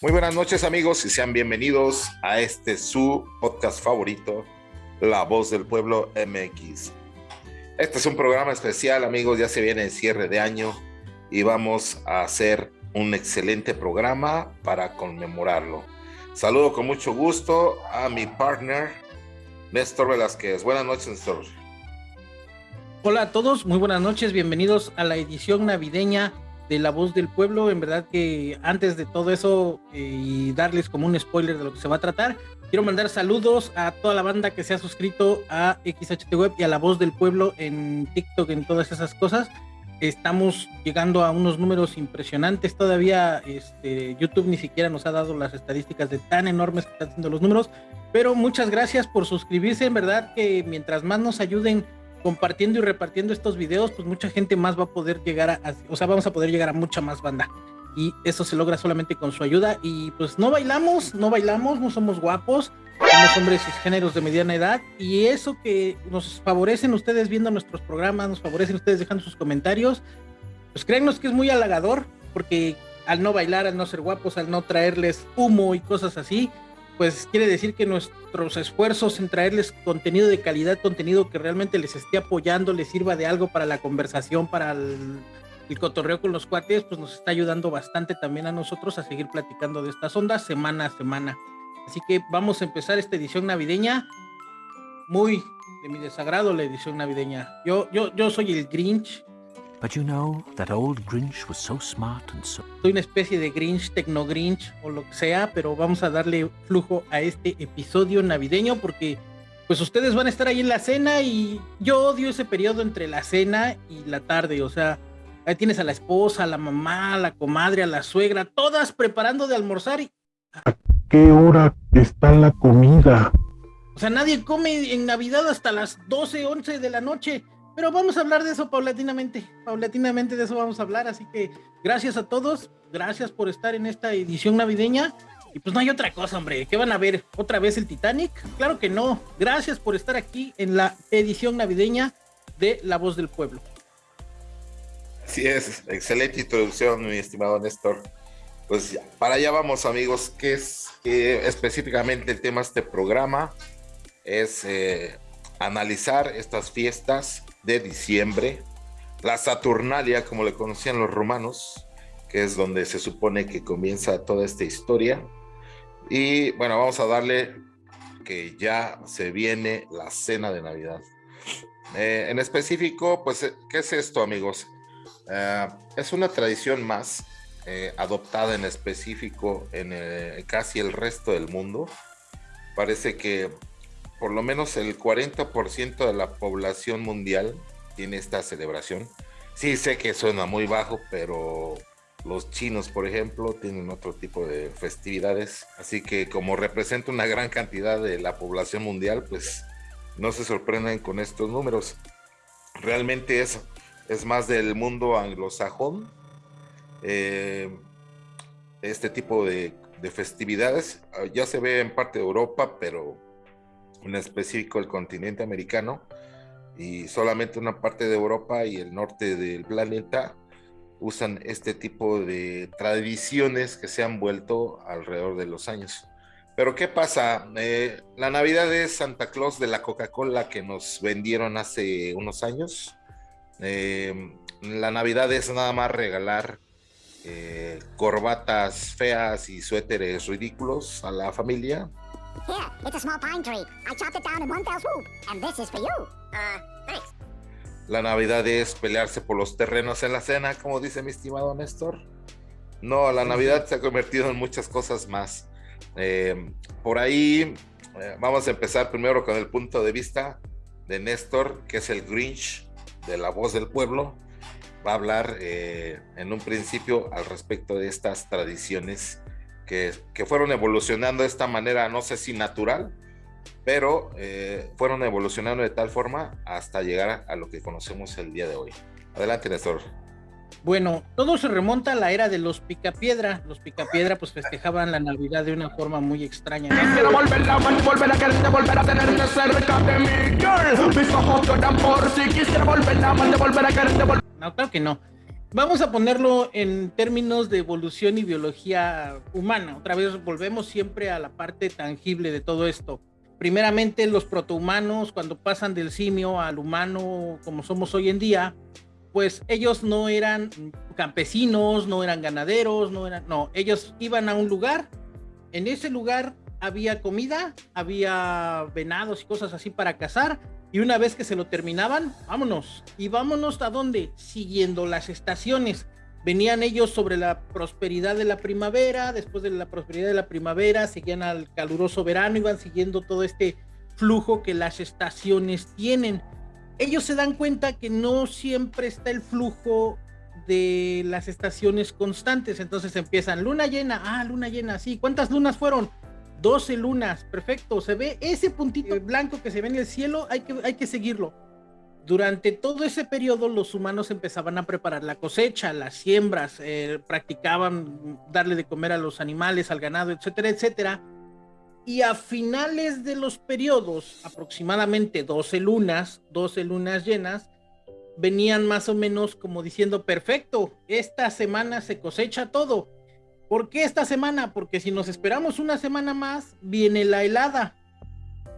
Muy buenas noches amigos y sean bienvenidos a este su podcast favorito, La Voz del Pueblo MX. Este es un programa especial amigos, ya se viene el cierre de año y vamos a hacer un excelente programa para conmemorarlo. Saludo con mucho gusto a mi partner, Néstor Velázquez. Buenas noches, Néstor. Hola a todos, muy buenas noches, bienvenidos a la edición navideña de La Voz del Pueblo. En verdad que antes de todo eso eh, y darles como un spoiler de lo que se va a tratar, quiero mandar saludos a toda la banda que se ha suscrito a XHT Web y a La Voz del Pueblo en TikTok, en todas esas cosas. Estamos llegando a unos números impresionantes. Todavía este, YouTube ni siquiera nos ha dado las estadísticas de tan enormes que están siendo los números. Pero muchas gracias por suscribirse. En verdad que mientras más nos ayuden compartiendo y repartiendo estos videos, pues mucha gente más va a poder llegar a, o sea, vamos a poder llegar a mucha más banda. Y eso se logra solamente con su ayuda. Y pues no bailamos, no bailamos, no somos guapos, somos hombres géneros de mediana edad. Y eso que nos favorecen ustedes viendo nuestros programas, nos favorecen ustedes dejando sus comentarios, pues créannos que es muy halagador, porque al no bailar, al no ser guapos, al no traerles humo y cosas así, pues quiere decir que nuestros esfuerzos en traerles contenido de calidad, contenido que realmente les esté apoyando, les sirva de algo para la conversación, para el, cotorreo con los cuates, pues nos está ayudando bastante también a nosotros a seguir platicando de estas ondas semana a semana. Así que vamos a empezar esta edición navideña. Muy de mi desagrado la edición navideña. Yo, yo, yo soy el Grinch, But you know, that old Grinch was so smart and so... Soy una especie de Grinch, Tecno Grinch o lo que sea, pero vamos a darle flujo a este episodio navideño porque pues ustedes van a estar ahí en la cena y yo odio ese periodo entre la cena y la tarde, o sea, ahí tienes a la esposa, a la mamá, a la comadre, a la suegra, todas preparando de almorzar y... ¿A qué hora está la comida? O sea, nadie come en Navidad hasta las 12, 11 de la noche. Pero vamos a hablar de eso paulatinamente, paulatinamente de eso vamos a hablar, así que gracias a todos, gracias por estar en esta edición navideña. Y pues no hay otra cosa, hombre, ¿qué van a ver? ¿Otra vez el Titanic? Claro que no. Gracias por estar aquí en la edición navideña de La Voz del Pueblo. Así es, excelente introducción, mi estimado Néstor. Pues para allá vamos, amigos, que es específicamente el tema de este programa es eh, analizar estas fiestas de diciembre, la Saturnalia, como le conocían los romanos, que es donde se supone que comienza toda esta historia. Y bueno, vamos a darle que ya se viene la cena de Navidad. Eh, en específico, pues, eh, ¿qué es esto, amigos? Eh, es una tradición más adoptada en específico en casi el resto del mundo. Parece que por lo menos el 40% de la población mundial tiene esta celebración. Sí sé que suena muy bajo, pero los chinos, por ejemplo, tienen otro tipo de festividades. Así que como representa una gran cantidad de la población mundial, pues no se sorprenden con estos números. Realmente es, es más del mundo anglosajón. Eh, este tipo de, de festividades ya se ve en parte de Europa, pero en específico el continente americano, y solamente una parte de Europa y el norte del planeta usan este tipo de tradiciones que se han vuelto alrededor de los años. Pero ¿qué pasa? Eh, la Navidad es Santa Claus de la Coca-Cola que nos vendieron hace unos años. Eh, la Navidad es nada más regalar eh, corbatas feas y suéteres ridículos a la familia Here, it's a small pine tree. I chopped it down in one fell swoop, and this is for you. Uh, thanks. La Navidad es pelearse por los terrenos en la cena, como dice mi estimado Néstor. No, la Navidad se ha convertido en muchas cosas más. Eh, por ahí eh, vamos a empezar primero con el punto de vista de Néstor, que es el Grinch de la voz del pueblo. Va a hablar eh, en un principio al respecto de estas tradiciones que, fueron evolucionando de esta manera, no sé si natural, pero eh, fueron evolucionando de tal forma hasta llegar a, lo que conocemos el día de hoy. Adelante, Néstor. Bueno, todo se remonta a la era de los picapiedra. Los picapiedra pues festejaban la Navidad de una forma muy extraña. Quisiera volver a volver a quererte, volver a tenerte cerca de mí, girl. Mis ojos lloran por si quisiera volver a volver a quererte, volver... No, claro que no. Vamos a ponerlo en términos de evolución y biología humana. Otra vez volvemos siempre a la parte tangible de todo esto. Primeramente, los protohumanos, cuando pasan del simio al humano como somos hoy en día, pues ellos no eran campesinos, no eran ganaderos, no eran, no, ellos iban a un lugar, en ese lugar había comida, había venados y cosas así para cazar, y una vez que se lo terminaban, vámonos. ¿Y vámonos a dónde? Siguiendo las estaciones. Venían ellos sobre la prosperidad de la primavera, después de la prosperidad de la primavera, seguían al caluroso verano, iban siguiendo todo este flujo que las estaciones tienen. Ellos se dan cuenta que no siempre está el flujo de las estaciones constantes, entonces empiezan luna llena, ah, luna llena, sí, ¿cuántas lunas fueron? 12 lunas, perfecto, se ve ese puntito blanco que se ve en el cielo, hay que, hay que seguirlo. Durante todo ese periodo los humanos empezaban a preparar la cosecha, las siembras, eh, practicaban darle de comer a los animales, al ganado, etcétera, etcétera. Y a finales de los periodos, aproximadamente 12 lunas, 12 lunas llenas, venían más o menos como diciendo, perfecto, esta semana se cosecha todo ¿Por qué esta semana? Porque si nos esperamos una semana más, viene la helada.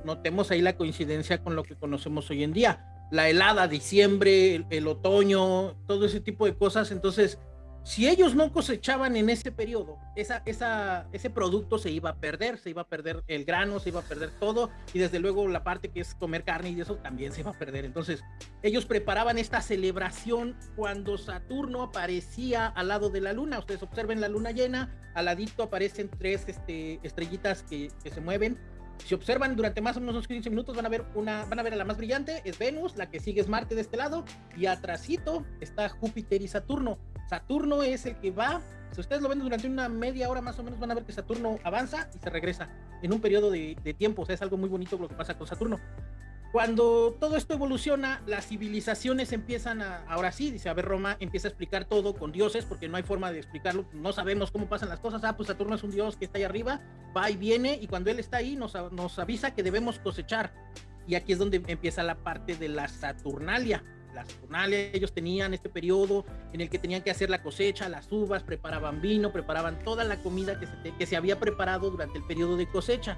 Notemos ahí la coincidencia con lo que conocemos hoy en día. La helada, diciembre, el, otoño, todo ese tipo de cosas. Entonces, si ellos no cosechaban en ese periodo, esa, esa, ese producto se iba a perder, se iba a perder el grano, se iba a perder todo, y desde luego la parte que es comer carne y eso también se iba a perder. Entonces, ellos preparaban esta celebración cuando Saturno aparecía al lado de la luna. Ustedes observen la luna llena, al ladito aparecen tres este, estrellitas que, se mueven. Si observan durante más o menos unos 15 minutos van a ver una, van a ver la más brillante, es Venus, la que sigue es Marte de este lado, y atrásito está Júpiter y Saturno. Saturno es el que va, si ustedes lo ven durante una media hora más o menos, van a ver que Saturno avanza y se regresa en un periodo de, tiempo. O sea, es algo muy bonito lo que pasa con Saturno. Cuando todo esto evoluciona, las civilizaciones empiezan a, ahora sí, dice, a ver, Roma empieza a explicar todo con dioses, porque no hay forma de explicarlo, no sabemos cómo pasan las cosas, ah, pues Saturno es un dios que está ahí arriba, va y viene, y cuando él está ahí nos, nos avisa que debemos cosechar. Y aquí es donde empieza la parte de la Saturnalia, ellos tenían este periodo en el que tenían que hacer la cosecha, las uvas, preparaban vino, preparaban toda la comida que se, había preparado durante el periodo de cosecha.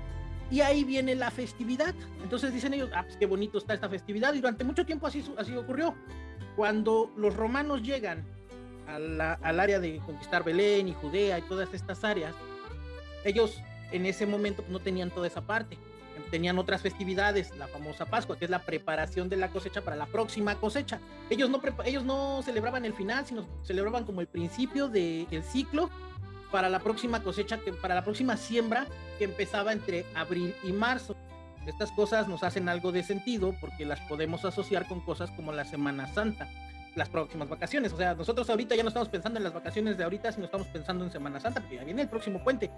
Y ahí viene la festividad. Entonces dicen ellos, ah, pues qué bonito está esta festividad. Y durante mucho tiempo así ocurrió. Cuando los romanos llegan al área de conquistar Belén y Judea y todas estas áreas, ellos en ese momento no tenían toda esa parte tenían otras festividades, la famosa Pascua, que es la preparación de la cosecha para la próxima cosecha. Ellos no, ellos no celebraban el final, sino celebraban como el principio del ciclo para la próxima cosecha, que, para la próxima siembra que empezaba entre abril y marzo. Estas cosas nos hacen algo de sentido porque las podemos asociar con cosas como la Semana Santa, las próximas vacaciones. O sea, nosotros ahorita ya no estamos pensando en las vacaciones de ahorita, sino estamos pensando en Semana Santa, porque ya viene el próximo puente.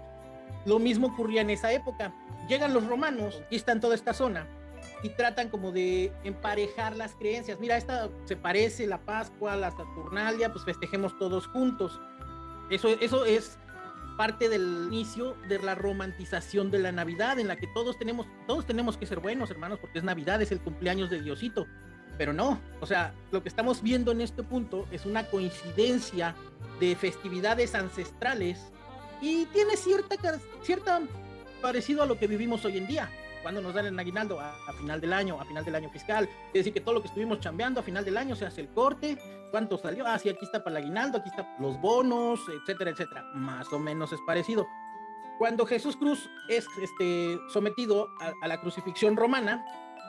Lo mismo ocurría en esa época. Llegan los romanos, y están toda esta zona y tratan como de emparejar las creencias. Mira, esta se parece la Pascua, la Saturnalia, pues festejemos todos juntos. Eso, eso es parte del inicio de la romantización de la Navidad, en la que todos tenemos, todos tenemos que ser buenos, hermanos, porque es Navidad, es el cumpleaños de Diosito. Pero no, o sea, lo que estamos viendo en este punto es una coincidencia de festividades ancestrales y tiene cierta, cierta parecido a lo que vivimos hoy en día. Cuando nos dan el aguinaldo a, final del año, a final del año fiscal. Es decir, que todo lo que estuvimos chambeando a final del año se hace el corte. ¿Cuánto salió? Ah, sí, aquí está para el aguinaldo, aquí están los bonos, etcétera, etcétera. Más o menos es parecido. Cuando Jesús Cruz es este, sometido a la crucifixión romana,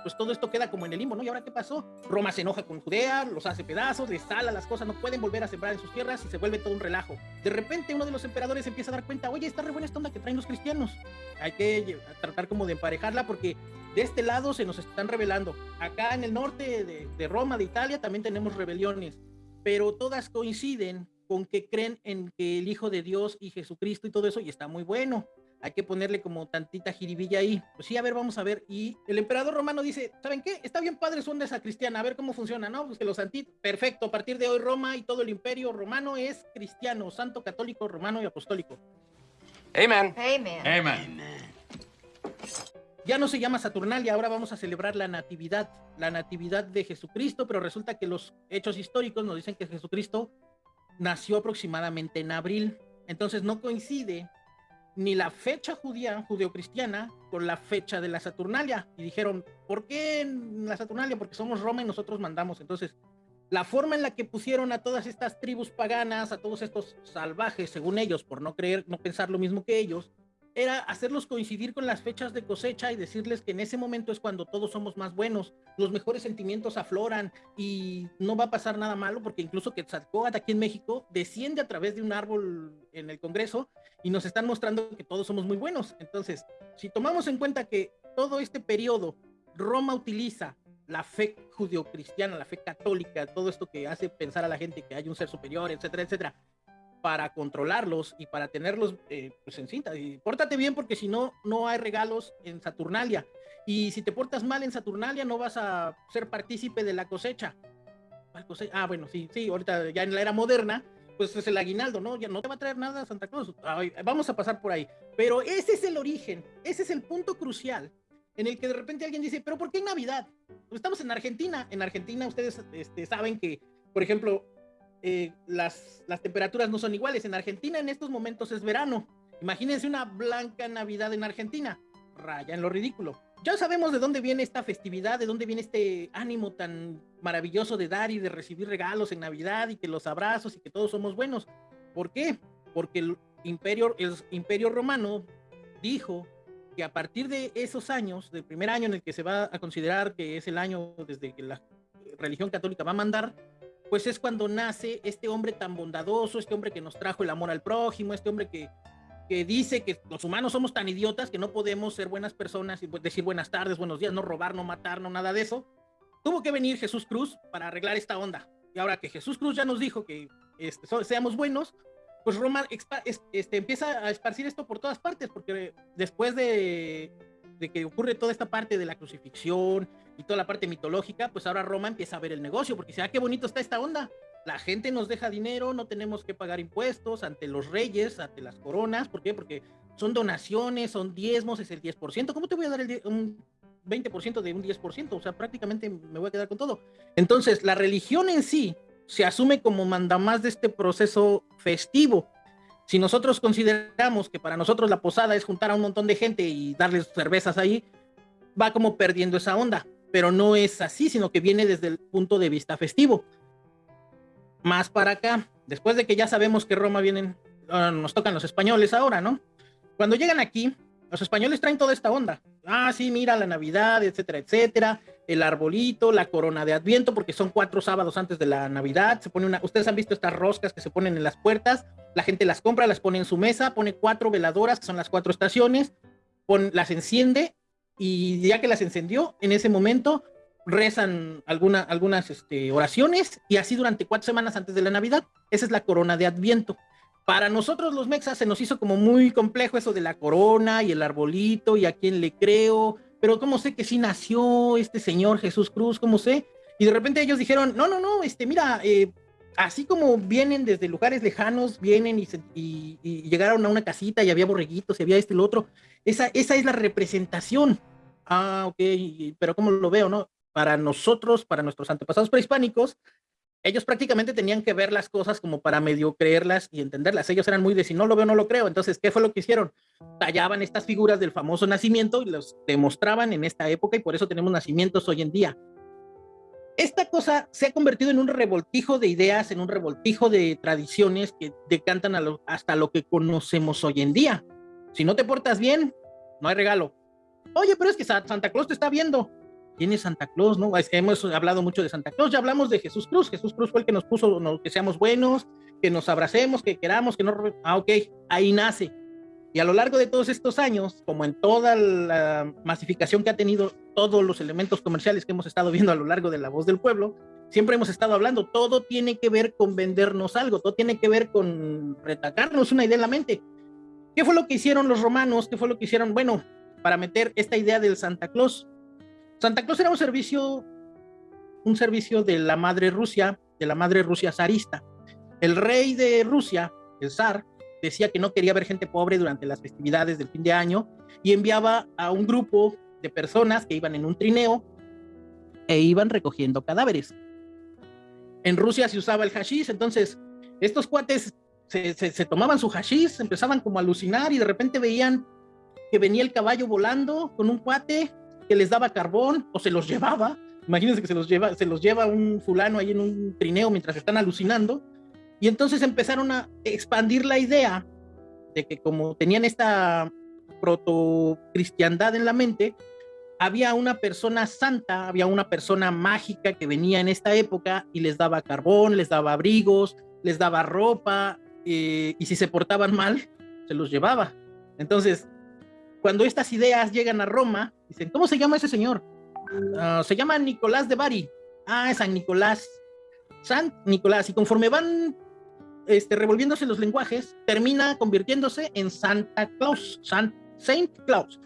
pues todo esto queda como en el limbo, ¿no? ¿Y ahora qué pasó? Roma se enoja con Judea, los hace pedazos, les sala las cosas, no pueden volver a sembrar en sus tierras y se vuelve todo un relajo. De repente uno de los emperadores empieza a dar cuenta, oye, está re buena esta onda que traen los cristianos. Hay que tratar como de emparejarla porque de este lado se nos están rebelando. Acá en el norte de, de Roma, de Italia, también tenemos rebeliones, pero todas coinciden con que creen en que el Hijo de Dios y Jesucristo y todo eso, y está muy bueno hay que ponerle como tantita jiribilla ahí. Pues sí, a ver, vamos a ver. Y el emperador romano dice, ¿saben qué? Está bien padre su onda esa cristiana, a ver cómo funciona, ¿no? Pues que los anti... Perfecto, a partir de hoy Roma y todo el imperio romano es cristiano, santo, católico, romano y apostólico. Amen. Amen. Amen. Ya no se llama Saturnalia, ahora vamos a celebrar la natividad, la natividad de Jesucristo, pero resulta que los hechos históricos nos dicen que Jesucristo nació aproximadamente en abril. Entonces no coincide ni la fecha judía, judeocristiana, con la fecha de la Saturnalia. Y dijeron, ¿por qué en la Saturnalia? Porque somos Roma y nosotros mandamos. Entonces, la forma en la que pusieron a todas estas tribus paganas, a todos estos salvajes, según ellos, por no creer, no pensar lo mismo que ellos, era hacerlos coincidir con las fechas de cosecha y decirles que en ese momento es cuando todos somos más buenos, los mejores sentimientos afloran y no va a pasar nada malo porque incluso Quetzalcóatl aquí en México desciende a través de un árbol en el Congreso y nos están mostrando que todos somos muy buenos. Entonces, si tomamos en cuenta que todo este periodo Roma utiliza la fe judio-cristiana, la fe católica, todo esto que hace pensar a la gente que hay un ser superior, etcétera, etcétera, para controlarlos y para tenerlos eh, pues en cinta. Y pórtate bien porque si no, no hay regalos en Saturnalia. Y si te portas mal en Saturnalia, no vas a ser partícipe de la cosecha. Ah, bueno, sí, sí, ahorita ya en la era moderna, pues es el aguinaldo, ¿no? Ya no te va a traer nada Santa Cruz. vamos a pasar por ahí. Pero ese es el origen, ese es el punto crucial en el que de repente alguien dice, pero ¿por qué en Navidad? Pues estamos en Argentina. En Argentina ustedes este, saben que, por ejemplo, eh, las, las temperaturas no son iguales. En Argentina en estos momentos es verano. Imagínense una blanca Navidad en Argentina. Raya en lo ridículo. Ya sabemos de dónde viene esta festividad, de dónde viene este ánimo tan maravilloso de dar y de recibir regalos en Navidad y que los abrazos y que todos somos buenos. ¿Por qué? Porque el imperio, el imperio romano dijo que a partir de esos años, del primer año en el que se va a considerar que es el año desde que la religión católica va a mandar, pues es cuando nace este hombre tan bondadoso, este hombre que nos trajo el amor al prójimo, este hombre que, que dice que los humanos somos tan idiotas que no podemos ser buenas personas y decir buenas tardes, buenos días, no robar, no matar, no nada de eso. Tuvo que venir Jesús Cruz para arreglar esta onda. Y ahora que Jesús Cruz ya nos dijo que este, seamos buenos, pues Roma este, empieza a esparcir esto por todas partes, porque después de, de que ocurre toda esta parte de la crucifixión y toda la parte mitológica, pues ahora Roma empieza a ver el negocio, porque dice, ah, qué bonito está esta onda. La gente nos deja dinero, no tenemos que pagar impuestos ante los reyes, ante las coronas. ¿Por qué? Porque son donaciones, son diezmos, es el 10%. ¿Cómo te voy a dar el un 20% de un 10%? O sea, prácticamente me voy a quedar con todo. Entonces, la religión en sí se asume como mandamás de este proceso festivo. Si nosotros consideramos que para nosotros la posada es juntar a un montón de gente y darles cervezas ahí, va como perdiendo esa onda pero no es así, sino que viene desde el punto de vista festivo. Más para acá, después de que ya sabemos que Roma vienen, ah, nos tocan los españoles ahora, ¿no? Cuando llegan aquí, los españoles traen toda esta onda. Ah, sí, mira la Navidad, etcétera, etcétera, el arbolito, la corona de Adviento, porque son cuatro sábados antes de la Navidad. Se pone una, ustedes han visto estas roscas que se ponen en las puertas, la gente las compra, las pone en su mesa, pone cuatro veladoras, que son las cuatro estaciones, las enciende y ya que las encendió, en ese momento rezan alguna, algunas este, oraciones y así durante cuatro semanas antes de la Navidad. Esa es la corona de Adviento. Para nosotros los mexas se nos hizo como muy complejo eso de la corona y el arbolito y a quién le creo, pero ¿cómo sé que sí nació este señor Jesús Cruz? ¿Cómo sé? Y de repente ellos dijeron, no, no, no, este, mira, eh, así como vienen desde lugares lejanos, vienen y, llegaron a una casita y había borreguitos y había este y lo otro, esa, esa es la representación. Ah, ok, pero ¿cómo lo veo, no? Para nosotros, para nuestros antepasados prehispánicos, ellos prácticamente tenían que ver las cosas como para medio creerlas y entenderlas. Ellos eran muy de si no lo veo, no lo creo. Entonces, ¿qué fue lo que hicieron? Tallaban estas figuras del famoso nacimiento y los demostraban en esta época y por eso tenemos nacimientos hoy en día esta cosa se ha convertido en un revoltijo de ideas, en un revoltijo de tradiciones que decantan hasta lo que conocemos hoy en día. Si no te portas bien, no hay regalo. Oye, pero es que Santa Claus te está viendo. ¿Quién es Santa Claus? No, hemos hablado mucho de Santa Claus, ya hablamos de Jesús Cruz. Jesús Cruz fue el que nos puso que seamos buenos, que nos abracemos, que queramos, que no. Ah, ok, ahí nace. Y a lo largo de todos estos años, como en toda la masificación que ha tenido todos los elementos comerciales que hemos estado viendo a lo largo de la voz del pueblo, siempre hemos estado hablando, todo tiene que ver con vendernos algo, todo tiene que ver con retacarnos una idea en la mente. ¿Qué fue lo que hicieron los romanos? ¿Qué fue lo que hicieron? Bueno, para meter esta idea del Santa Claus. Santa Claus era un servicio, un servicio de la madre Rusia, de la madre Rusia zarista. El rey de Rusia, el zar, decía que no quería ver gente pobre durante las festividades del fin de año y enviaba a un grupo de personas que iban en un trineo e iban recogiendo cadáveres. En Rusia se usaba el hashish, entonces estos cuates se, tomaban su hashish, empezaban como a alucinar y de repente veían que venía el caballo volando con un cuate que les daba carbón o se los llevaba. Imagínense que se los lleva, se los lleva un fulano ahí en un trineo mientras están alucinando. Y entonces empezaron a expandir la idea de que como tenían esta proto-cristiandad en la mente, había una persona santa, había una persona mágica que venía en esta época y les daba carbón, les daba abrigos, les daba ropa, eh, y si se portaban mal, se los llevaba. Entonces, cuando estas ideas llegan a Roma, dicen, ¿cómo se llama ese señor? Ah, se llama Nicolás de Bari. Ah, es San Nicolás. San Nicolás. Y conforme van este, revolviéndose los lenguajes, termina convirtiéndose en Santa Claus, San, Saint Claus.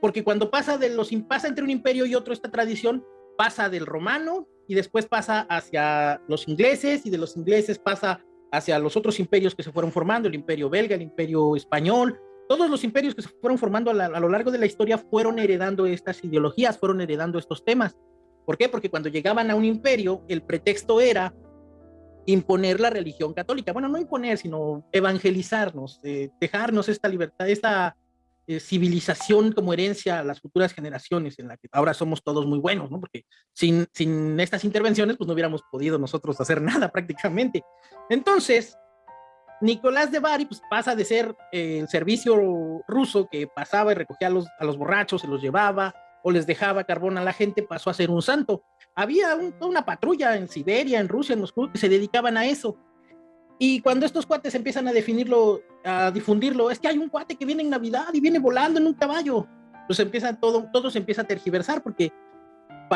Porque cuando pasa, de los, pasa entre un imperio y otro esta tradición, pasa del romano y después pasa hacia los ingleses y de los ingleses pasa hacia los otros imperios que se fueron formando, el imperio belga, el imperio español, todos los imperios que se fueron formando a, lo largo de la historia fueron heredando estas ideologías, fueron heredando estos temas. ¿Por qué? Porque cuando llegaban a un imperio, el pretexto era imponer la religión católica. Bueno, no imponer, sino evangelizarnos, eh, dejarnos esta libertad, esta eh, civilización como herencia a las futuras generaciones, en la que ahora somos todos muy buenos, ¿no? Porque sin, sin estas intervenciones, pues no hubiéramos podido nosotros hacer nada prácticamente. Entonces, Nicolás de Bari pues, pasa de ser eh, el servicio ruso que pasaba y recogía a los, a los borrachos, se los llevaba o les dejaba carbón a la gente, pasó a ser un santo. Había una patrulla en Siberia, en Rusia, en Moscú, que se dedicaban a eso. Y cuando estos cuates empiezan a definirlo, a difundirlo, es que hay un cuate que viene en Navidad y viene volando en un caballo. Pues empieza todo, todo se empieza a tergiversar porque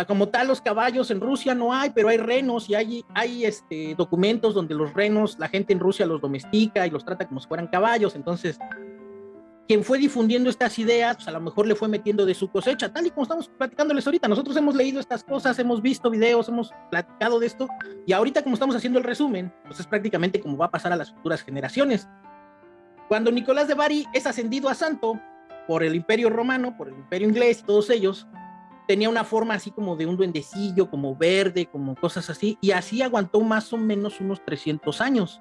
como tal los caballos en Rusia no hay, pero hay renos y hay, hay este, documentos donde los renos, la gente en Rusia los domestica y los trata como si fueran caballos. Entonces, quien fue difundiendo estas ideas, pues a lo mejor le fue metiendo de su cosecha, tal y como estamos platicándoles ahorita. Nosotros hemos leído estas cosas, hemos visto videos, hemos platicado de esto, y ahorita como estamos haciendo el resumen, pues es prácticamente como va a pasar a las futuras generaciones. Cuando Nicolás de Bari es ascendido a santo por el imperio romano, por el imperio inglés todos ellos, tenía una forma así como de un duendecillo, como verde, como cosas así, y así aguantó más o menos unos 300 años.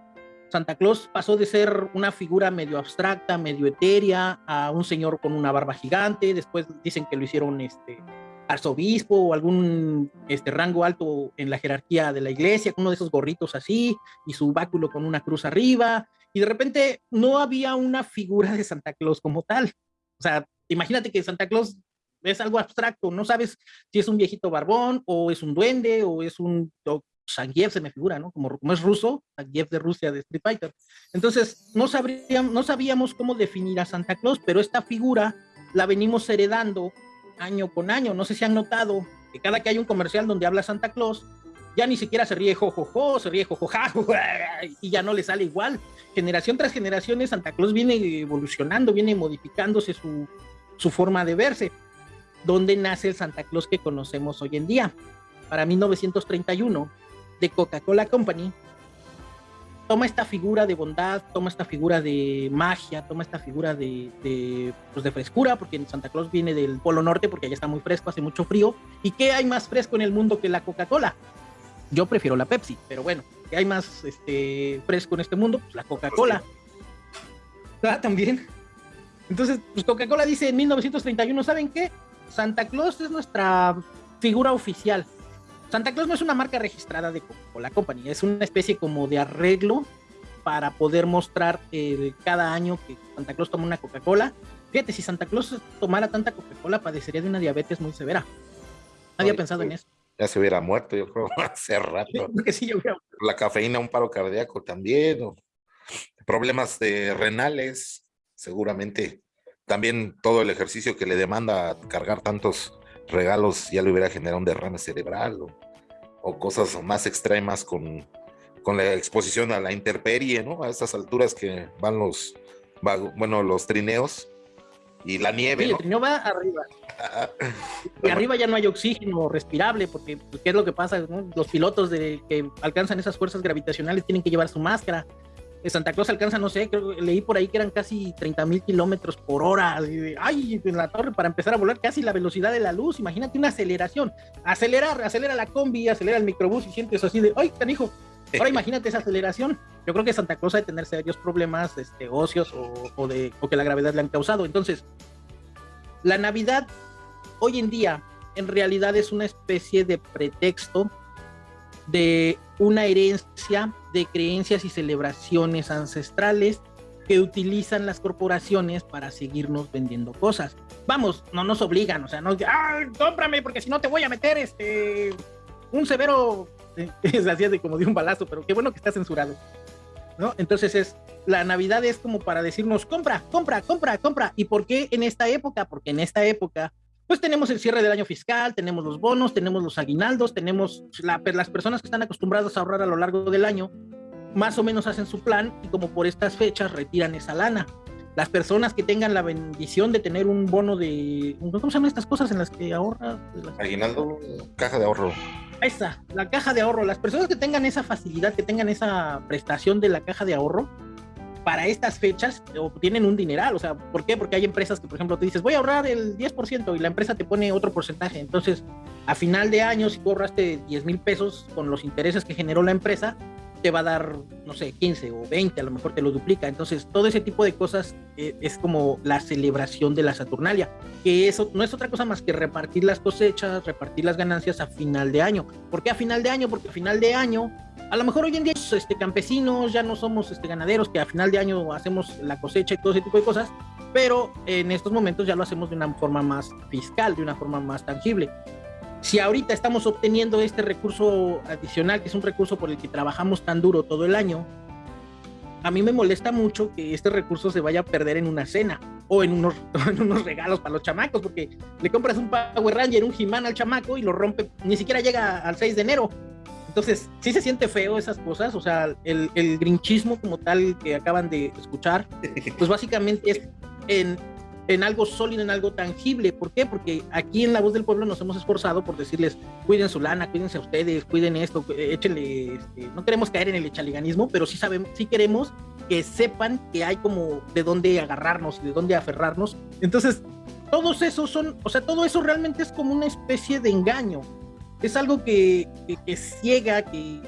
Santa Claus pasó de ser una figura medio abstracta, medio etérea, a un señor con una barba gigante, después dicen que lo hicieron este arzobispo o algún este rango alto en la jerarquía de la iglesia, con uno de esos gorritos así, y su báculo con una cruz arriba, y de repente no había una figura de Santa Claus como tal. O sea, imagínate que Santa Claus es algo abstracto, no sabes si es un viejito barbón, o es un duende, o es un, Zangief se me figura, ¿no? Como, como es ruso, Zangief de Rusia de Street Fighter. Entonces, no, no sabíamos cómo definir a Santa Claus, pero esta figura la venimos heredando año con año. No sé si han notado que cada que hay un comercial donde habla Santa Claus, ya ni siquiera se ríe jojojo, se ríe jojoja, y ya no le sale igual. Generación tras generación, Santa Claus viene evolucionando, viene modificándose su, su forma de verse. ¿Dónde nace el Santa Claus que conocemos hoy en día? Para 1931, de Coca-Cola Company, toma esta figura de bondad, toma esta figura de magia, toma esta figura de, pues de frescura, porque Santa Claus viene del Polo Norte, porque allá está muy fresco, hace mucho frío. ¿Y qué hay más fresco en el mundo que la Coca-Cola? Yo prefiero la Pepsi, pero bueno, ¿qué hay más este, fresco en este mundo? Pues la Coca-Cola. Ah, también. Entonces, pues Coca-Cola dice en 1931, ¿saben qué? Santa Claus es nuestra figura oficial. Santa Claus no es una marca registrada de Coca-Cola Company, es una especie como de arreglo para poder mostrar eh, cada año que Santa Claus toma una Coca-Cola. Fíjate, si Santa Claus tomara tanta Coca-Cola, padecería de una diabetes muy severa. Nadie ha pensado en eso. Ya se hubiera muerto, yo creo, hace rato. La cafeína, un paro cardíaco también, problemas de renales, seguramente. También todo el ejercicio que le demanda cargar tantos regalos ya le hubiera generado un derrame cerebral o, cosas más extremas con, con, la exposición a la intemperie, ¿no? A estas alturas que van los, bueno, los trineos y la nieve. el trineo va arriba. y arriba ya no hay oxígeno respirable, porque pues, ¿qué es lo que pasa? Los pilotos de, que alcanzan esas fuerzas gravitacionales tienen que llevar su máscara Santa Claus alcanza, no sé, creo, leí por ahí que eran casi 30 mil kilómetros por hora. Ay, en la torre para empezar a volar casi la velocidad de la luz. Imagínate una aceleración. Acelerar, acelera la combi, acelera el microbús y sientes así de, ay, canijo, Ahora imagínate esa aceleración. Yo creo que Santa Claus ha de tener serios problemas, este, ocios o, de, o que la gravedad le han causado. Entonces, la Navidad hoy en día en realidad es una especie de pretexto de una herencia de creencias y celebraciones ancestrales que utilizan las corporaciones para seguirnos vendiendo cosas. Vamos, no nos obligan, o sea, no ah, cómprame porque si no te voy a meter este un severo es así de como de un balazo, pero qué bueno que está censurado. ¿No? Entonces es la Navidad es como para decirnos compra, compra, compra, compra. ¿Y por qué en esta época? Porque en esta época pues tenemos el cierre del año fiscal, tenemos los bonos, tenemos los aguinaldos, tenemos las personas que están acostumbradas a ahorrar a lo largo del año, más o menos hacen su plan y como por estas fechas retiran esa lana. Las personas que tengan la bendición de tener un bono de... ¿Cómo se llaman estas cosas en las que ahorra? Aguinaldo, caja de ahorro. Esa, la caja de ahorro. Las personas que tengan esa facilidad, que tengan esa prestación de la caja de ahorro, para estas fechas obtienen un dineral. O sea, ¿por qué? Porque hay empresas que, por ejemplo, te dices, voy a ahorrar el 10% y la empresa te pone otro porcentaje. Entonces, a final de año, si tú ahorraste 10 mil pesos con los intereses que generó la empresa, te va a dar, no sé, 15 o 20, a lo mejor te lo duplica. Entonces, todo ese tipo de cosas eh, es como la celebración de la Saturnalia, que eso no es otra cosa más que repartir las cosechas, repartir las ganancias a final de año. ¿Por qué a final de año? Porque a final de año, a lo mejor hoy en día este, campesinos, ya no somos este, ganaderos, que a final de año hacemos la cosecha y todo ese tipo de cosas, pero en estos momentos ya lo hacemos de una forma más fiscal, de una forma más tangible si ahorita estamos obteniendo este recurso adicional, que es un recurso por el que trabajamos tan duro todo el año, a mí me molesta mucho que este recurso se vaya a perder en una cena o en unos, regalos para los chamacos, porque le compras un Power Ranger, un he al chamaco y lo rompe, ni siquiera llega al 6 de enero. Entonces, sí se siente feo esas cosas, o sea, el, el grinchismo como tal que acaban de escuchar, pues básicamente es en, en algo sólido, en algo tangible. ¿Por qué? Porque aquí en La Voz del Pueblo nos hemos esforzado por decirles, cuiden su lana, cuídense a ustedes, cuiden esto, échenle, este, no queremos caer en el echaliganismo, pero sí, sabemos, sí queremos que sepan que hay como de dónde agarrarnos y de dónde aferrarnos. Entonces, todos esos son, o sea, todo eso realmente es como una especie de engaño. Es algo que, que, ciega, que,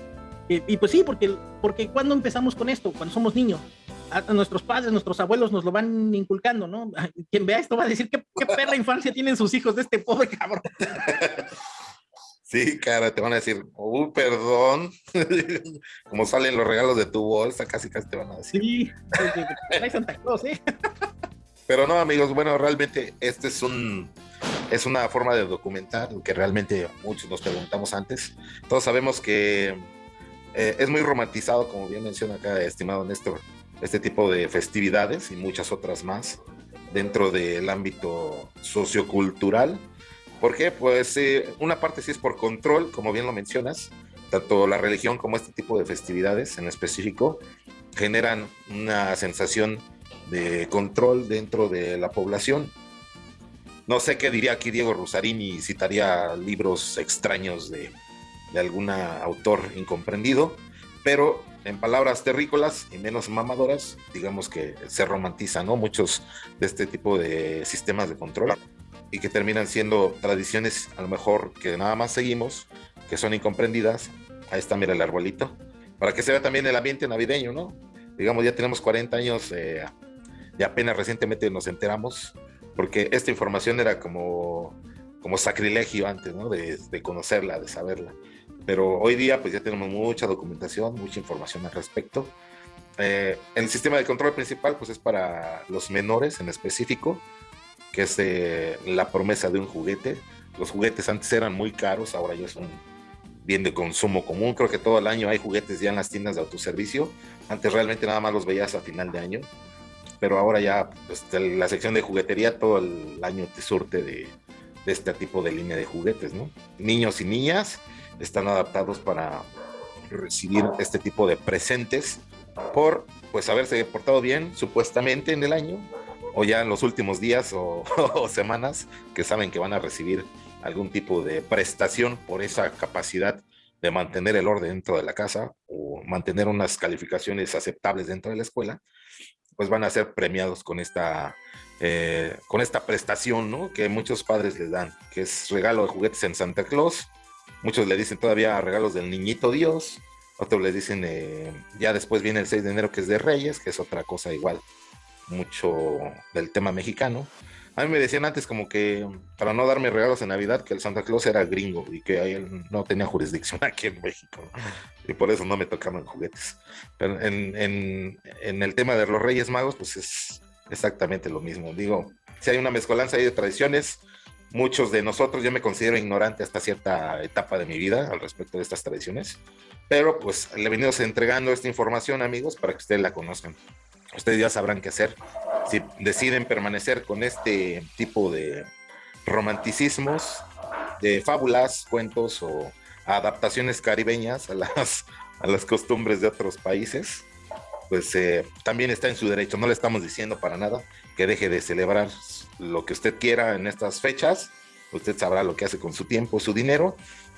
y pues sí, porque, porque cuando empezamos con esto, cuando somos niños, a, nuestros padres, nuestros abuelos nos lo van inculcando, ¿no? Quien vea esto va a decir qué, qué perra infancia tienen sus hijos de este pobre cabrón. Sí, cara, te van a decir, uh, perdón. Como salen los regalos de tu bolsa, casi casi te van a decir. Sí, hay Santa Claus, ¿eh? Pero no, amigos, bueno, realmente este es un es una forma de documentar que realmente muchos nos preguntamos antes. Todos sabemos que eh, es muy romantizado, como bien menciona acá, estimado Néstor, este tipo de festividades y muchas otras más dentro del ámbito sociocultural. Porque pues eh, una parte sí es por control, como bien lo mencionas, tanto la religión como este tipo de festividades en específico generan una sensación de control dentro de la población. No sé qué diría aquí Diego Rosarini, citaría libros extraños de, algún autor incomprendido, pero en palabras terrícolas y menos mamadoras, digamos que se romantiza, ¿no? Muchos de este tipo de sistemas de control y que terminan siendo tradiciones a lo mejor que nada más seguimos, que son incomprendidas. Ahí está, mira el arbolito, para que se vea también el ambiente navideño, ¿no? Digamos, ya tenemos 40 años eh, y apenas recientemente nos enteramos, porque esta información era como, como sacrilegio antes, ¿no? De, de conocerla, de saberla pero hoy día pues ya tenemos mucha documentación, mucha información al respecto. Eh, el sistema de control principal pues es para los menores en específico, que es eh, la promesa de un juguete. Los juguetes antes eran muy caros, ahora ya son bien de consumo común. Creo que todo el año hay juguetes ya en las tiendas de autoservicio. Antes realmente nada más los veías a final de año, pero ahora ya pues, la sección de juguetería todo el año te surte de, este tipo de línea de juguetes, ¿no? Niños y niñas están adaptados para recibir este tipo de presentes por pues haberse portado bien supuestamente en el año o ya en los últimos días o, semanas que saben que van a recibir algún tipo de prestación por esa capacidad de mantener el orden dentro de la casa o mantener unas calificaciones aceptables dentro de la escuela, pues van a ser premiados con esta, eh, con esta prestación ¿no? que muchos padres les dan, que es regalo de juguetes en Santa Claus, Muchos le dicen todavía regalos del niñito Dios otros le dicen, eh, ya después viene el 6 de enero que es de Reyes, que es otra cosa igual, mucho del tema mexicano. A mí me decían antes como que para no darme regalos en Navidad que el Santa Claus era gringo y que él no tenía jurisdicción aquí en México y por eso no me tocaban juguetes. Pero en, en, el tema de los Reyes Magos pues es exactamente lo mismo. Digo, si hay una mezcolanza ahí de tradiciones, muchos de nosotros, yo me considero ignorante hasta cierta etapa de mi vida al respecto de estas tradiciones, pero pues le venimos entregando esta información amigos para que ustedes la conozcan. Ustedes ya sabrán qué hacer si deciden permanecer con este tipo de romanticismos, de fábulas, cuentos o adaptaciones caribeñas a las, a las costumbres de otros países, pues eh, también está en su derecho. No le estamos diciendo para nada que deje de celebrar lo que usted quiera en estas fechas. Usted sabrá lo que hace con su tiempo, su dinero,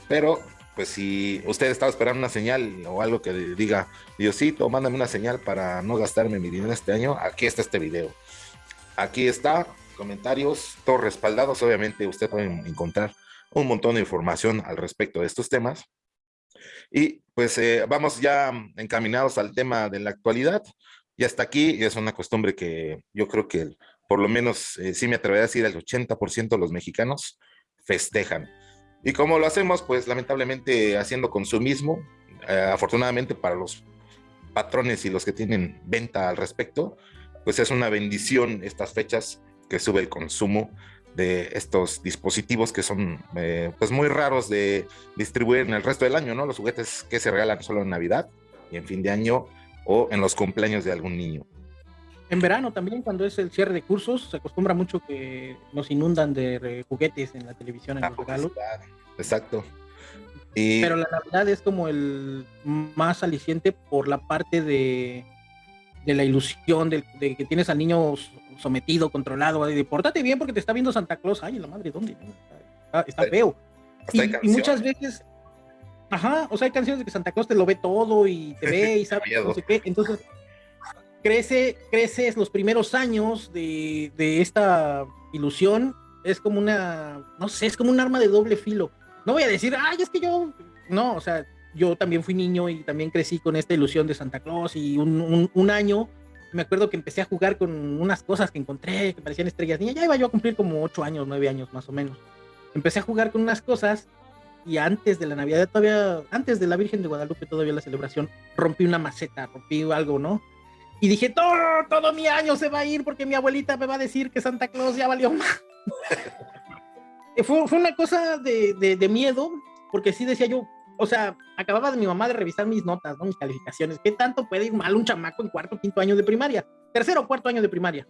pero pues si usted estaba esperando una señal o algo que diga, Diosito, mándame una señal para no gastarme mi dinero este año, aquí está este video. Aquí está, comentarios, todos respaldados. Obviamente usted puede encontrar un montón de información al respecto de estos temas. Y pues eh, vamos ya encaminados al tema de la actualidad. Y hasta aquí es una costumbre que yo creo que por lo menos eh, sí me atrevería a decir el 80% de los mexicanos festejan. Y como lo hacemos, pues lamentablemente haciendo consumismo, eh, afortunadamente para los patrones y los que tienen venta al respecto, pues es una bendición estas fechas que sube el consumo de estos dispositivos que son eh, pues muy raros de distribuir en el resto del año, ¿no? Los juguetes que se regalan solo en Navidad y en fin de año o en los cumpleaños de algún niño. En verano también, cuando es el cierre de cursos, se acostumbra mucho que nos inundan de juguetes en la televisión, en los regalos. Exacto. Pero la Navidad es como el más aliciente por la parte de, de la ilusión, de, que tienes al niño sometido, controlado, de pórtate bien porque te está viendo Santa Claus. Ay, la madre, ¿dónde? Está, feo. Y, muchas veces, ajá, o sea, hay canciones de que Santa Claus te lo ve todo y te ve y sabe no sé qué. Entonces, crece, creces los primeros años de, de esta ilusión. Es como una, no sé, es como un arma de doble filo. No voy a decir, ay, es que yo, no, o sea, yo también fui niño y también crecí con esta ilusión de Santa Claus y un, un, año me acuerdo que empecé a jugar con unas cosas que encontré que parecían estrellas. Y ya iba yo a cumplir como ocho años, nueve años más o menos. Empecé a jugar con unas cosas y antes de la Navidad, todavía, antes de la Virgen de Guadalupe, todavía la celebración, rompí una maceta, rompí algo, ¿no? Y dije, todo, todo mi año se va a ir porque mi abuelita me va a decir que Santa Claus ya valió más. fue, fue, una cosa de, de, de miedo, porque sí decía yo, o sea, acababa de mi mamá de revisar mis notas, ¿no? Mis calificaciones. ¿Qué tanto puede ir mal un chamaco en cuarto, quinto año de primaria? Tercero o cuarto año de primaria.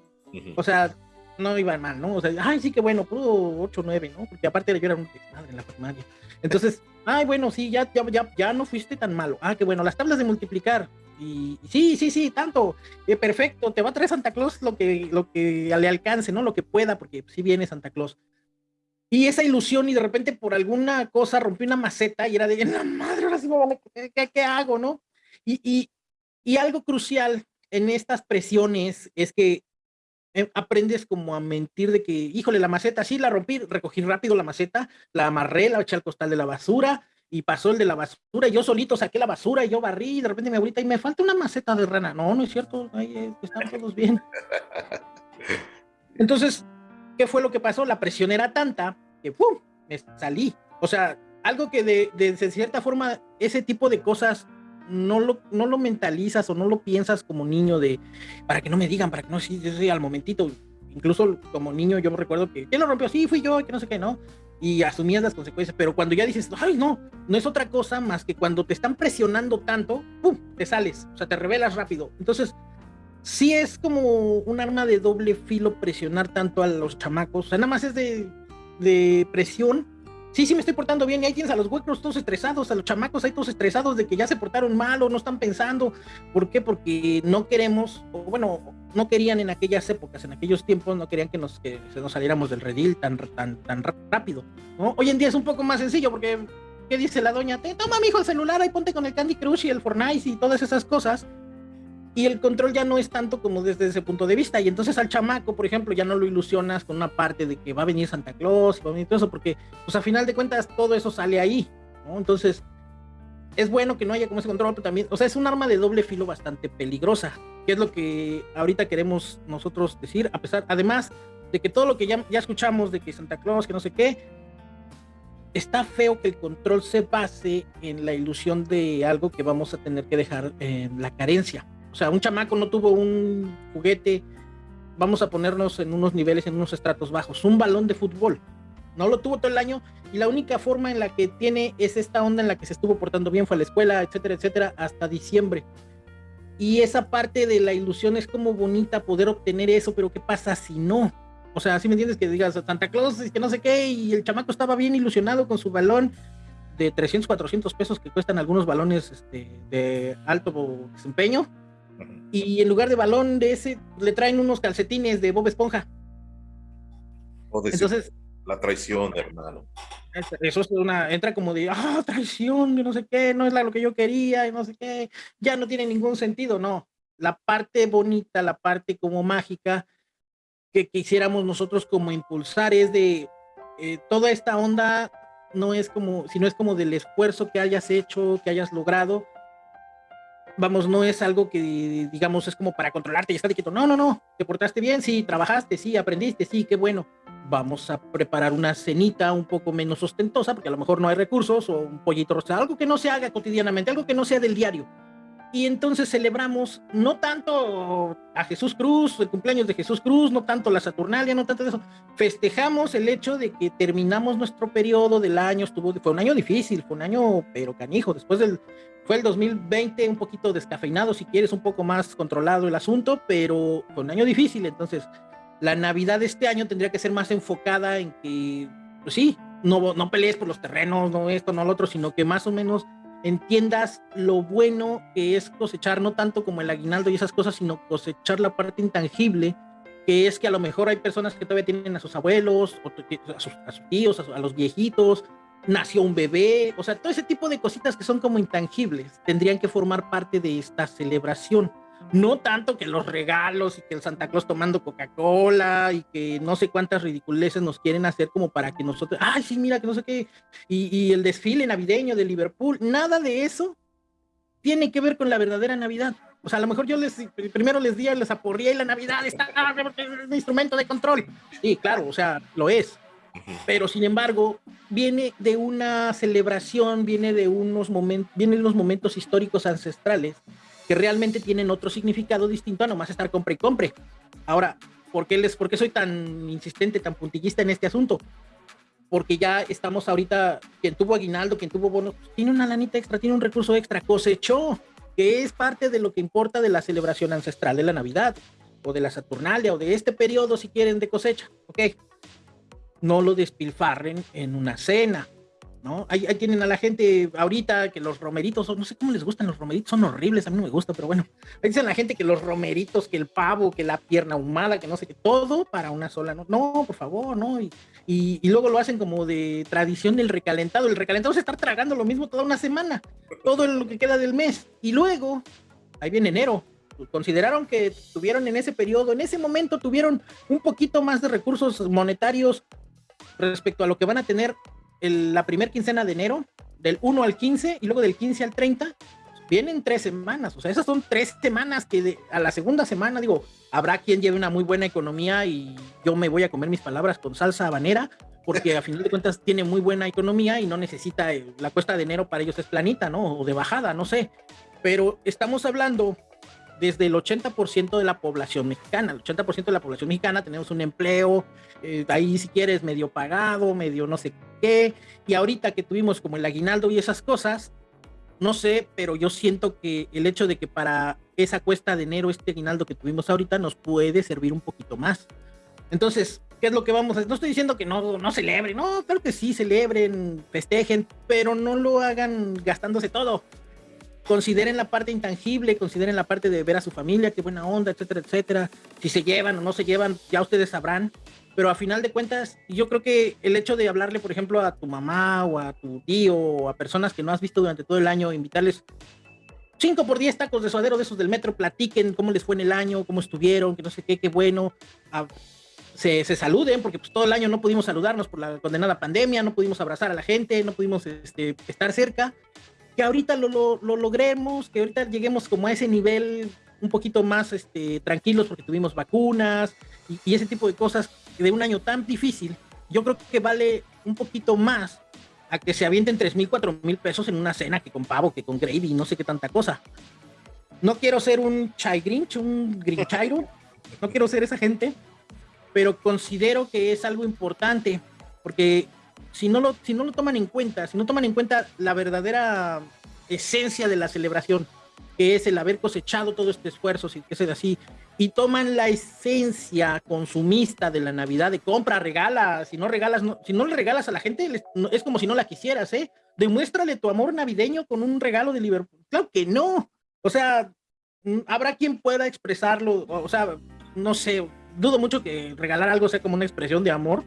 O sea, no iba mal, ¿no? O sea, ay, sí que bueno, pudo 8 o 9, ¿no? Porque aparte yo era un desmadre en la primaria. Entonces, ay, bueno, sí, ya, ya, ya, ya no fuiste tan malo. Ah, qué bueno, las tablas de multiplicar. Y, sí, sí, sí, tanto. Eh, perfecto, te va a traer Santa Claus lo que, lo que le alcance, ¿no? Lo que pueda, porque sí viene Santa Claus y esa ilusión y de repente por alguna cosa rompí una maceta y era de, la madre, ahora sí a, ¿qué, hago, no? Y, y, y, algo crucial en estas presiones es que eh, aprendes como a mentir de que, híjole, la maceta, sí, la rompí, recogí rápido la maceta, la amarré, la eché al costal de la basura y pasó el de la basura, y yo solito saqué la basura y yo barrí y de repente mi abuelita y me falta una maceta de rana. No, no es cierto, ahí eh, están todos bien. Entonces, ¿qué fue lo que pasó? La presión era tanta que ¡pum! me salí. O sea, algo que de, de, cierta forma, ese tipo de cosas no lo, no lo mentalizas o no lo piensas como niño de, para que no me digan, para que no, sí, sí, al momentito. Incluso como niño yo me recuerdo que, ¿quién lo rompió? Sí, fui yo, que no sé qué, ¿no? Y asumías las consecuencias, pero cuando ya dices, ay, no, no es otra cosa más que cuando te están presionando tanto, ¡pum! te sales, o sea, te revelas rápido. Entonces, sí es como un arma de doble filo presionar tanto a los chamacos, o sea, nada más es de, de presión. Sí, sí me estoy portando bien y ahí tienes a los huecos todos estresados, a los chamacos ahí todos estresados de que ya se portaron mal o no están pensando. ¿Por qué? Porque no queremos, o bueno, no querían en aquellas épocas, en aquellos tiempos, no querían que nos, que nos saliéramos del redil tan, tan, tan rápido. ¿no? Hoy en día es un poco más sencillo porque, ¿qué dice la doña? Te toma, mi hijo, el celular, ahí ponte con el Candy Crush y el Fortnite y todas esas cosas y el control ya no es tanto como desde ese punto de vista. Y entonces al chamaco, por ejemplo, ya no lo ilusionas con una parte de que va a venir Santa Claus y va a venir todo eso, porque pues a final de cuentas todo eso sale ahí, ¿no? Entonces, es bueno que no haya como ese control, pero también, o sea, es un arma de doble filo bastante peligrosa, que es lo que ahorita queremos nosotros decir, a pesar, además de que todo lo que ya, ya escuchamos de que Santa Claus, que no sé qué, está feo que el control se base en la ilusión de algo que vamos a tener que dejar en la carencia. O sea, un chamaco no tuvo un juguete, vamos a ponernos en unos niveles, en unos estratos bajos, un balón de fútbol. No lo tuvo todo el año y la única forma en la que tiene es esta onda en la que se estuvo portando bien, fue a la escuela, etcétera, etcétera, hasta diciembre. Y esa parte de la ilusión es como bonita poder obtener eso, pero ¿qué pasa si no? O sea, si me entiendes que digas Santa Claus, que no sé qué, y el chamaco estaba bien ilusionado con su balón de 300, 400 pesos que cuestan algunos balones este, de alto desempeño. Y en lugar de balón de ese, le traen unos calcetines de Bob Esponja. Entonces, la traición, hermano. Eso es una, entra como de, ah, traición, no sé qué, no es lo que yo quería, y no sé qué, ya no tiene ningún sentido, no. La parte bonita, la parte como mágica, que quisiéramos nosotros como impulsar es de eh, toda esta onda no es como, sino es como del esfuerzo que hayas hecho, que hayas logrado. Vamos, no es algo que digamos es como para controlarte y estar quieto. No, no, no. Te portaste bien, sí, trabajaste, sí, aprendiste, sí, qué bueno. Vamos a preparar una cenita un poco menos ostentosa, porque a lo mejor no hay recursos, o un pollito rostro, algo que no se haga cotidianamente, algo que no sea del diario y entonces celebramos no tanto a Jesús Cruz, el cumpleaños de Jesús Cruz, no tanto la Saturnalia, no tanto eso. Festejamos el hecho de que terminamos nuestro periodo del año, estuvo, fue un año difícil, fue un año pero canijo, después del, fue el 2020 un poquito descafeinado, si quieres, un poco más controlado el asunto, pero fue un año difícil, entonces la Navidad de este año tendría que ser más enfocada en que, pues sí, no, no pelees por los terrenos, no esto, no lo otro, sino que más o menos entiendas lo bueno que es cosechar, no tanto como el aguinaldo y esas cosas, sino cosechar la parte intangible, que es que a lo mejor hay personas que todavía tienen a sus abuelos, a sus, tíos, a, los viejitos, nació un bebé, o sea, todo ese tipo de cositas que son como intangibles, tendrían que formar parte de esta celebración. No tanto que los regalos y que el Santa Claus tomando Coca-Cola y que no sé cuántas ridiculeces nos quieren hacer como para que nosotros, ay, sí, mira, que no sé qué, y, el desfile navideño de Liverpool, nada de eso tiene que ver con la verdadera Navidad. O sea, a lo mejor yo les primero les di, les aporría y la Navidad está es un instrumento de control. Sí, claro, o sea, lo es. Pero sin embargo, viene de una celebración, viene de unos momentos, vienen los momentos históricos ancestrales que realmente tienen otro significado distinto a nomás estar compre y compre. Ahora, ¿por qué, les, ¿por qué soy tan insistente, tan puntillista en este asunto? Porque ya estamos ahorita, quien tuvo aguinaldo, quien tuvo bonos, tiene una lanita extra, tiene un recurso extra, cosechó, que es parte de lo que importa de la celebración ancestral de la Navidad, o de la Saturnalia, o de este periodo, si quieren, de cosecha, ¿ok? No lo despilfarren en una cena, ¿no? Ahí, tienen a la gente ahorita que los romeritos, no sé cómo les gustan los romeritos, son horribles, a mí no me gusta, pero bueno, ahí dicen a la gente que los romeritos, que el pavo, que la pierna ahumada, que no sé qué, todo para una sola, no, no por favor, no, y, y, luego lo hacen como de tradición del recalentado, el recalentado es estar tragando lo mismo toda una semana, todo lo que queda del mes, y luego, ahí viene enero, consideraron que tuvieron en ese periodo, en ese momento tuvieron un poquito más de recursos monetarios respecto a lo que van a tener la primera quincena de enero, del 1 al 15 y luego del 15 al 30, vienen tres semanas. O sea, esas son tres semanas que a la segunda semana, digo, habrá quien lleve una muy buena economía y yo me voy a comer mis palabras con salsa habanera, porque a final de cuentas tiene muy buena economía y no necesita, la cuesta de enero para ellos es planita, ¿no? O de bajada, no sé. Pero estamos hablando desde el 80% de la población mexicana. El 80% de la población mexicana tenemos un empleo, eh, ahí si quieres medio pagado, medio no sé qué, y ahorita que tuvimos como el aguinaldo y esas cosas, no sé, pero yo siento que el hecho de que para esa cuesta de enero, este aguinaldo que tuvimos ahorita, nos puede servir un poquito más. Entonces, ¿qué es lo que vamos a hacer? No estoy diciendo que no, no celebren, no, claro que sí, celebren, festejen, pero no lo hagan gastándose todo consideren la parte intangible, consideren la parte de ver a su familia, qué buena onda, etcétera, etcétera. Si se llevan o no se llevan, ya ustedes sabrán. Pero a final de cuentas, yo creo que el hecho de hablarle, por ejemplo, a tu mamá o a tu tío o a personas que no has visto durante todo el año, invitarles 5 por 10 tacos de suadero de esos del metro, platiquen cómo les fue en el año, cómo estuvieron, que no sé qué, qué bueno. se, se, saluden, porque pues todo el año no pudimos saludarnos por la condenada pandemia, no pudimos abrazar a la gente, no pudimos este, estar cerca que ahorita lo, lo, lo, logremos, que ahorita lleguemos como a ese nivel un poquito más este, tranquilos porque tuvimos vacunas y, y, ese tipo de cosas de un año tan difícil, yo creo que vale un poquito más a que se avienten 3 mil, 4 mil pesos en una cena que con pavo, que con gravy, no sé qué tanta cosa. No quiero ser un chai grinch, un grinchairo, no quiero ser esa gente, pero considero que es algo importante, porque si no, lo, si no lo toman en cuenta, si no toman en cuenta la verdadera esencia de la celebración, que es el haber cosechado todo este esfuerzo, si sea así, y toman la esencia consumista de la Navidad, de compra, regala, si no regalas, no, si no le regalas a la gente, es como si no la quisieras, ¿eh? Demuéstrale tu amor navideño con un regalo de Liverpool. Claro que no. O sea, mm, habrá quien pueda expresarlo, o sea, no sé, dudo mucho que regalar algo sea como una expresión de amor,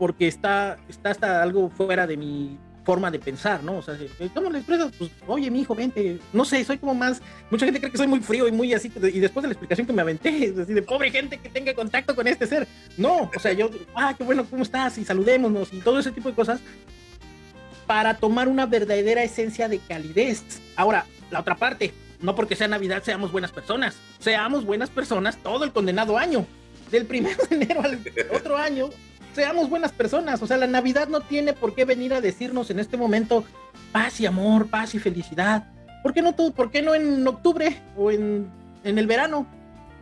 porque está, está hasta algo fuera de mi forma de pensar, ¿no? O sea, ¿cómo le expresas? Pues, oye, mi hijo, vente. No sé, soy como más. Mucha gente cree que soy muy frío y muy así. Y después de la explicación que me aventé, es así de pobre gente que tenga contacto con este ser. No, o sea, yo, ah, qué bueno, ¿cómo estás? Y saludémonos y todo ese tipo de cosas para tomar una verdadera esencia de calidez. Ahora, la otra parte, no porque sea Navidad seamos buenas personas. Seamos buenas personas todo el condenado año. Del primero de enero al otro año, seamos buenas personas. O sea, la Navidad no tiene por qué venir a decirnos en este momento paz y amor, paz y felicidad. ¿Por qué no, todo, por qué no en octubre o en, en el verano?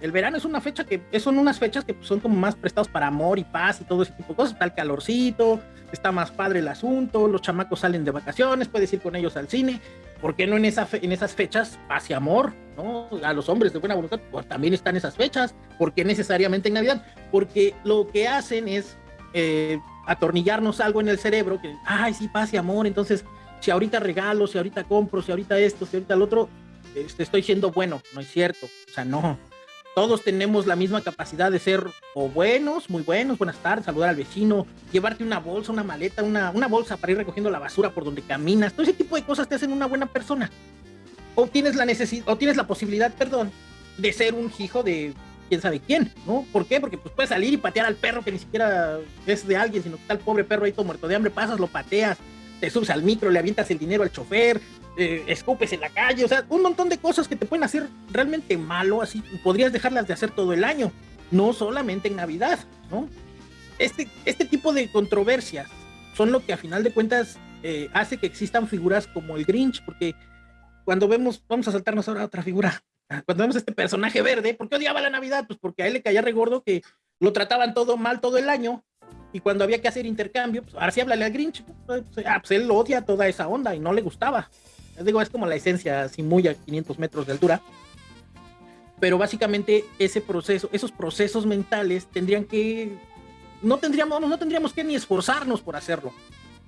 El verano es una fecha que son unas fechas que son como más prestados para amor y paz y todo ese tipo de cosas. Está el calorcito, está más padre el asunto, los chamacos salen de vacaciones, puedes ir con ellos al cine. ¿Por qué no en, esa en esas fechas paz y amor? ¿no? A los hombres de buena voluntad pues también están esas fechas. ¿Por qué necesariamente en Navidad? Porque lo que hacen es eh, atornillarnos algo en el cerebro, que, ay, sí, paz y amor, entonces, si ahorita regalo, si ahorita compro, si ahorita esto, si ahorita el otro, este, estoy siendo bueno, no es cierto, o sea, no. Todos tenemos la misma capacidad de ser o buenos, muy buenos, buenas tardes, saludar al vecino, llevarte una bolsa, una maleta, una, una bolsa para ir recogiendo la basura por donde caminas, todo ese tipo de cosas te hacen una buena persona. O tienes la necesidad, o tienes la posibilidad, perdón, de ser un hijo de quién sabe quién, ¿no? ¿Por qué? Porque pues puedes salir y patear al perro que ni siquiera es de alguien, sino que está el pobre perro ahí todo muerto de hambre, pasas, lo pateas, te subes al micro, le avientas el dinero al chofer, eh, escupes en la calle, o sea, un montón de cosas que te pueden hacer realmente malo, así podrías dejarlas de hacer todo el año, no solamente en Navidad, ¿no? Este, este tipo de controversias son lo que a final de cuentas eh, hace que existan figuras como el Grinch, porque cuando vemos, vamos a saltarnos ahora a otra figura, cuando vemos este personaje verde, ¿por qué odiaba la Navidad? Pues porque a él le caía regordo que lo trataban todo mal todo el año y cuando había que hacer intercambio, pues ahora sí háblale al Grinch, pues, ah, pues él odia toda esa onda y no le gustaba. Les digo, es como la esencia, así muy a 500 metros de altura. Pero básicamente ese proceso, esos procesos mentales tendrían que, no tendríamos, no tendríamos que ni esforzarnos por hacerlo.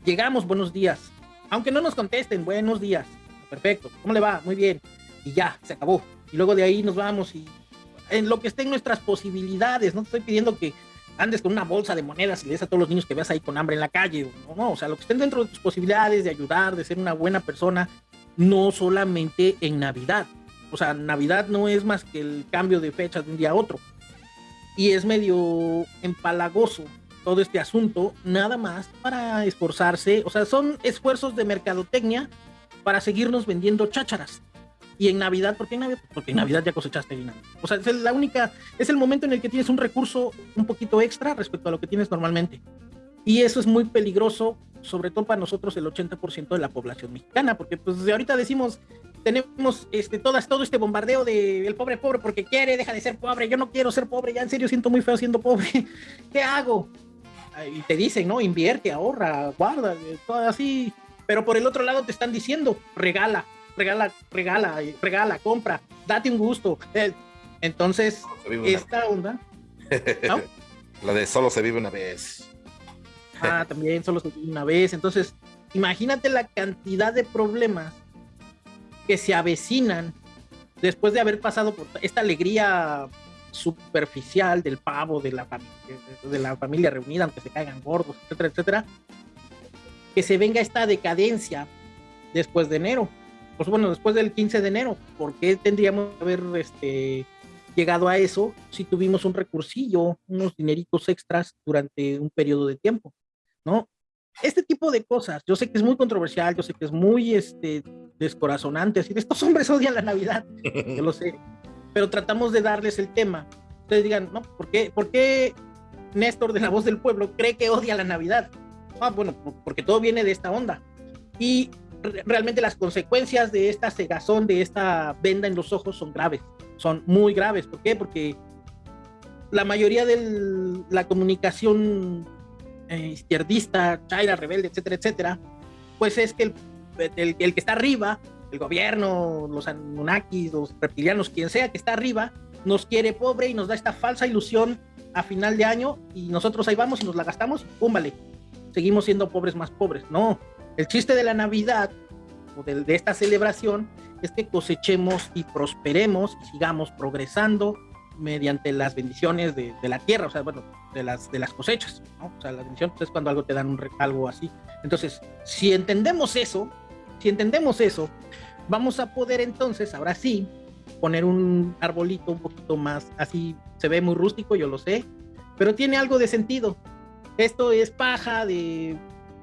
Llegamos, buenos días. Aunque no nos contesten, buenos días. Perfecto. ¿Cómo le va? Muy bien. Y ya, se acabó y luego de ahí nos vamos y en lo que esté en nuestras posibilidades, no te estoy pidiendo que andes con una bolsa de monedas y le des a todos los niños que veas ahí con hambre en la calle, no, no, o sea, lo que estén dentro de tus posibilidades de ayudar, de ser una buena persona, no solamente en Navidad, o sea, Navidad no es más que el cambio de fecha de un día a otro, y es medio empalagoso todo este asunto, nada más para esforzarse, o sea, son esfuerzos de mercadotecnia para seguirnos vendiendo chácharas, y en Navidad, ¿por qué en Navidad? Porque en Navidad ya cosechaste dinero. O sea, es la única, es el momento en el que tienes un recurso un poquito extra respecto a lo que tienes normalmente. Y eso es muy peligroso, sobre todo para nosotros, el 80% de la población mexicana, porque pues de ahorita decimos, tenemos este, todas, todo este bombardeo de el pobre pobre porque quiere, deja de ser pobre, yo no quiero ser pobre, ya en serio siento muy feo siendo pobre, ¿qué hago? Y te dicen, ¿no? Invierte, ahorra, guarda, todo así. Pero por el otro lado te están diciendo, regala, regala, regala, regala, compra, date un gusto. Eh, entonces, esta onda. La de solo se vive una vez. Ah, también solo se vive una vez. Entonces, imagínate la cantidad de problemas que se avecinan después de haber pasado por esta alegría superficial del pavo, de la, de la familia reunida, aunque se caigan gordos, etcétera, etcétera, que se venga esta decadencia después de enero pues bueno, después del 15 de enero, ¿por qué tendríamos que haber este, llegado a eso si tuvimos un recursillo, unos dineritos extras durante un periodo de tiempo? ¿No? Este tipo de cosas, yo sé que es muy controversial, yo sé que es muy, este, descorazonante, así de estos hombres odian la Navidad, yo lo sé, pero tratamos de darles el tema. Ustedes digan, no, ¿por qué, ¿por qué Néstor de la voz del pueblo cree que odia la Navidad? Ah, bueno, porque todo viene de esta onda. Y realmente las consecuencias de esta cegazón, de esta venda en los ojos son graves, son muy graves. ¿Por qué? Porque la mayoría de la comunicación eh, izquierdista, chaira, rebelde, etcétera, etcétera, pues es que el, el, que está arriba, el gobierno, los Anunnakis, los reptilianos, quien sea que está arriba, nos quiere pobre y nos da esta falsa ilusión a final de año y nosotros ahí vamos y nos la gastamos, pum, vale, seguimos siendo pobres más pobres. No, el chiste de la Navidad o de, de esta celebración es que cosechemos y prosperemos y sigamos progresando mediante las bendiciones de, de, la tierra, o sea, bueno, de las, de las cosechas, ¿no? O sea, la bendición pues, es cuando algo te dan un, algo así. Entonces, si entendemos eso, si entendemos eso, vamos a poder entonces, ahora sí, poner un arbolito un poquito más, así se ve muy rústico, yo lo sé, pero tiene algo de sentido. Esto es paja de,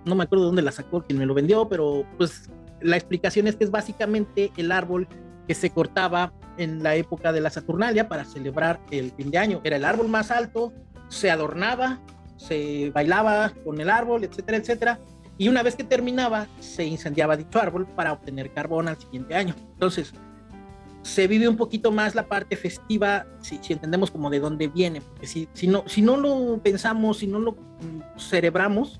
no me acuerdo de dónde la sacó, quien me lo vendió, pero pues la explicación es que es básicamente el árbol que se cortaba en la época de la Saturnalia para celebrar el fin de año. Era el árbol más alto, se adornaba, se bailaba con el árbol, etcétera, etcétera. Y una vez que terminaba, se incendiaba dicho árbol para obtener carbón al siguiente año. Entonces, se vive un poquito más la parte festiva, si, entendemos como de dónde viene, porque si, si, no, si no lo pensamos, si no lo cerebramos,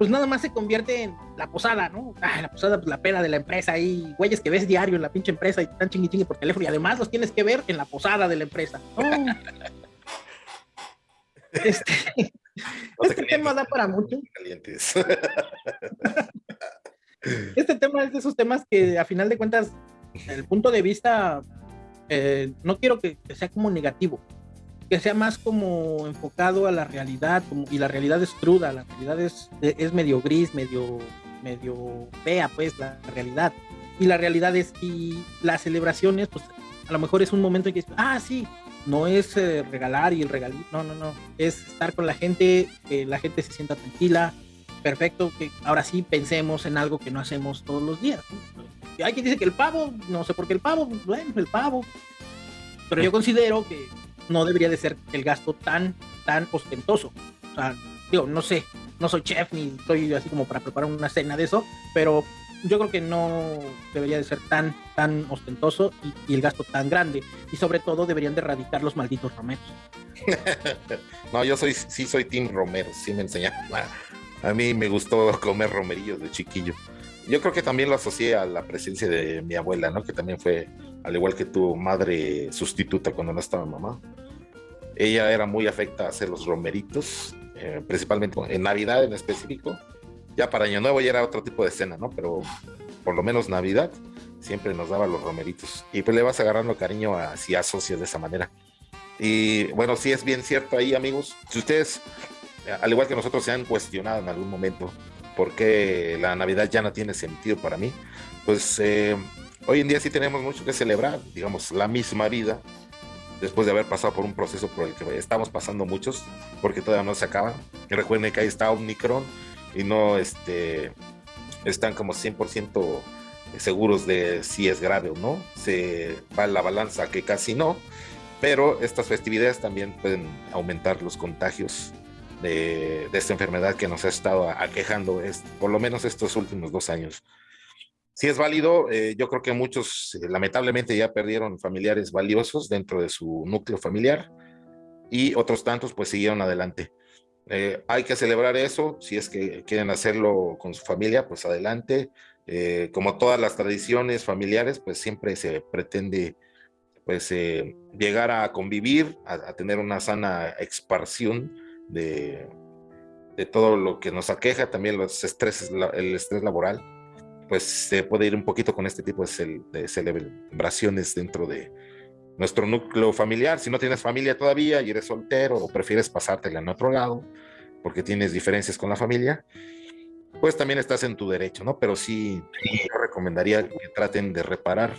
pues nada más se convierte en la posada, ¿no? Ah, la posada, pues la pena de la empresa ahí, güeyes que ves diario en la pinche empresa y están chingui chingui por teléfono y además los tienes que ver en la posada de la empresa. Oh. este, no este tema da para mucho. Calientes. este tema es de esos temas que a final de cuentas, el punto de vista, eh, no quiero que, que sea como negativo, que sea más como enfocado a la realidad, como, y la realidad es cruda, la realidad es, es medio gris, medio, medio fea, pues, la realidad. Y la realidad es, y las celebraciones, pues, a lo mejor es un momento en que, ah, sí, no es eh, regalar y el regalito, no, no, no, es estar con la gente, que la gente se sienta tranquila, perfecto, que ahora sí pensemos en algo que no hacemos todos los días. Hay quien dice que el pavo, no sé por qué el pavo, bueno, el pavo, pero yo considero que no debería de ser el gasto tan, tan ostentoso. O sea, digo, no sé, no soy chef ni estoy así como para preparar una cena de eso, pero yo creo que no debería de ser tan, tan ostentoso y, y el gasto tan grande. Y sobre todo deberían de erradicar los malditos romeros. no, yo soy, sí soy Team Romero, sí me enseñaron. A mí me gustó comer romerillos de chiquillo. Yo creo que también lo asocié a la presencia de mi abuela, ¿no? Que también fue, al igual que tu madre sustituta cuando no estaba mamá. Ella era muy afecta a hacer los romeritos, eh, principalmente en Navidad en específico. Ya para Año Nuevo ya era otro tipo de cena, ¿no? Pero por lo menos Navidad siempre nos daba los romeritos. Y pues le vas agarrando cariño a si asocias de esa manera. Y bueno, sí es bien cierto ahí, amigos. Si ustedes, al igual que nosotros, se han cuestionado en algún momento por qué la Navidad ya no tiene sentido para mí, pues eh, hoy en día sí tenemos mucho que celebrar, digamos, la misma vida, después de haber pasado por un proceso por el que estamos pasando muchos, porque todavía no se acaba. Recuerden que ahí está Omicron y no este, están como 100% seguros de si es grave o no. Se va la balanza que casi no, pero estas festividades también pueden aumentar los contagios de, de esta enfermedad que nos ha estado aquejando es, por lo menos estos últimos dos años si es válido, eh, yo creo que muchos eh, lamentablemente ya perdieron familiares valiosos dentro de su núcleo familiar y otros tantos pues siguieron adelante. Eh, hay que celebrar eso, si es que quieren hacerlo con su familia, pues adelante. Eh, como todas las tradiciones familiares, pues siempre se pretende pues llegar a convivir, a, a, tener una sana expansión de, de todo lo que nos aqueja, también los estreses, el estrés laboral pues se puede ir un poquito con este tipo de, celebraciones dentro de nuestro núcleo familiar. Si no tienes familia todavía y eres soltero o prefieres pasártela en otro lado porque tienes diferencias con la familia, pues también estás en tu derecho, ¿no? Pero sí, yo recomendaría que traten de reparar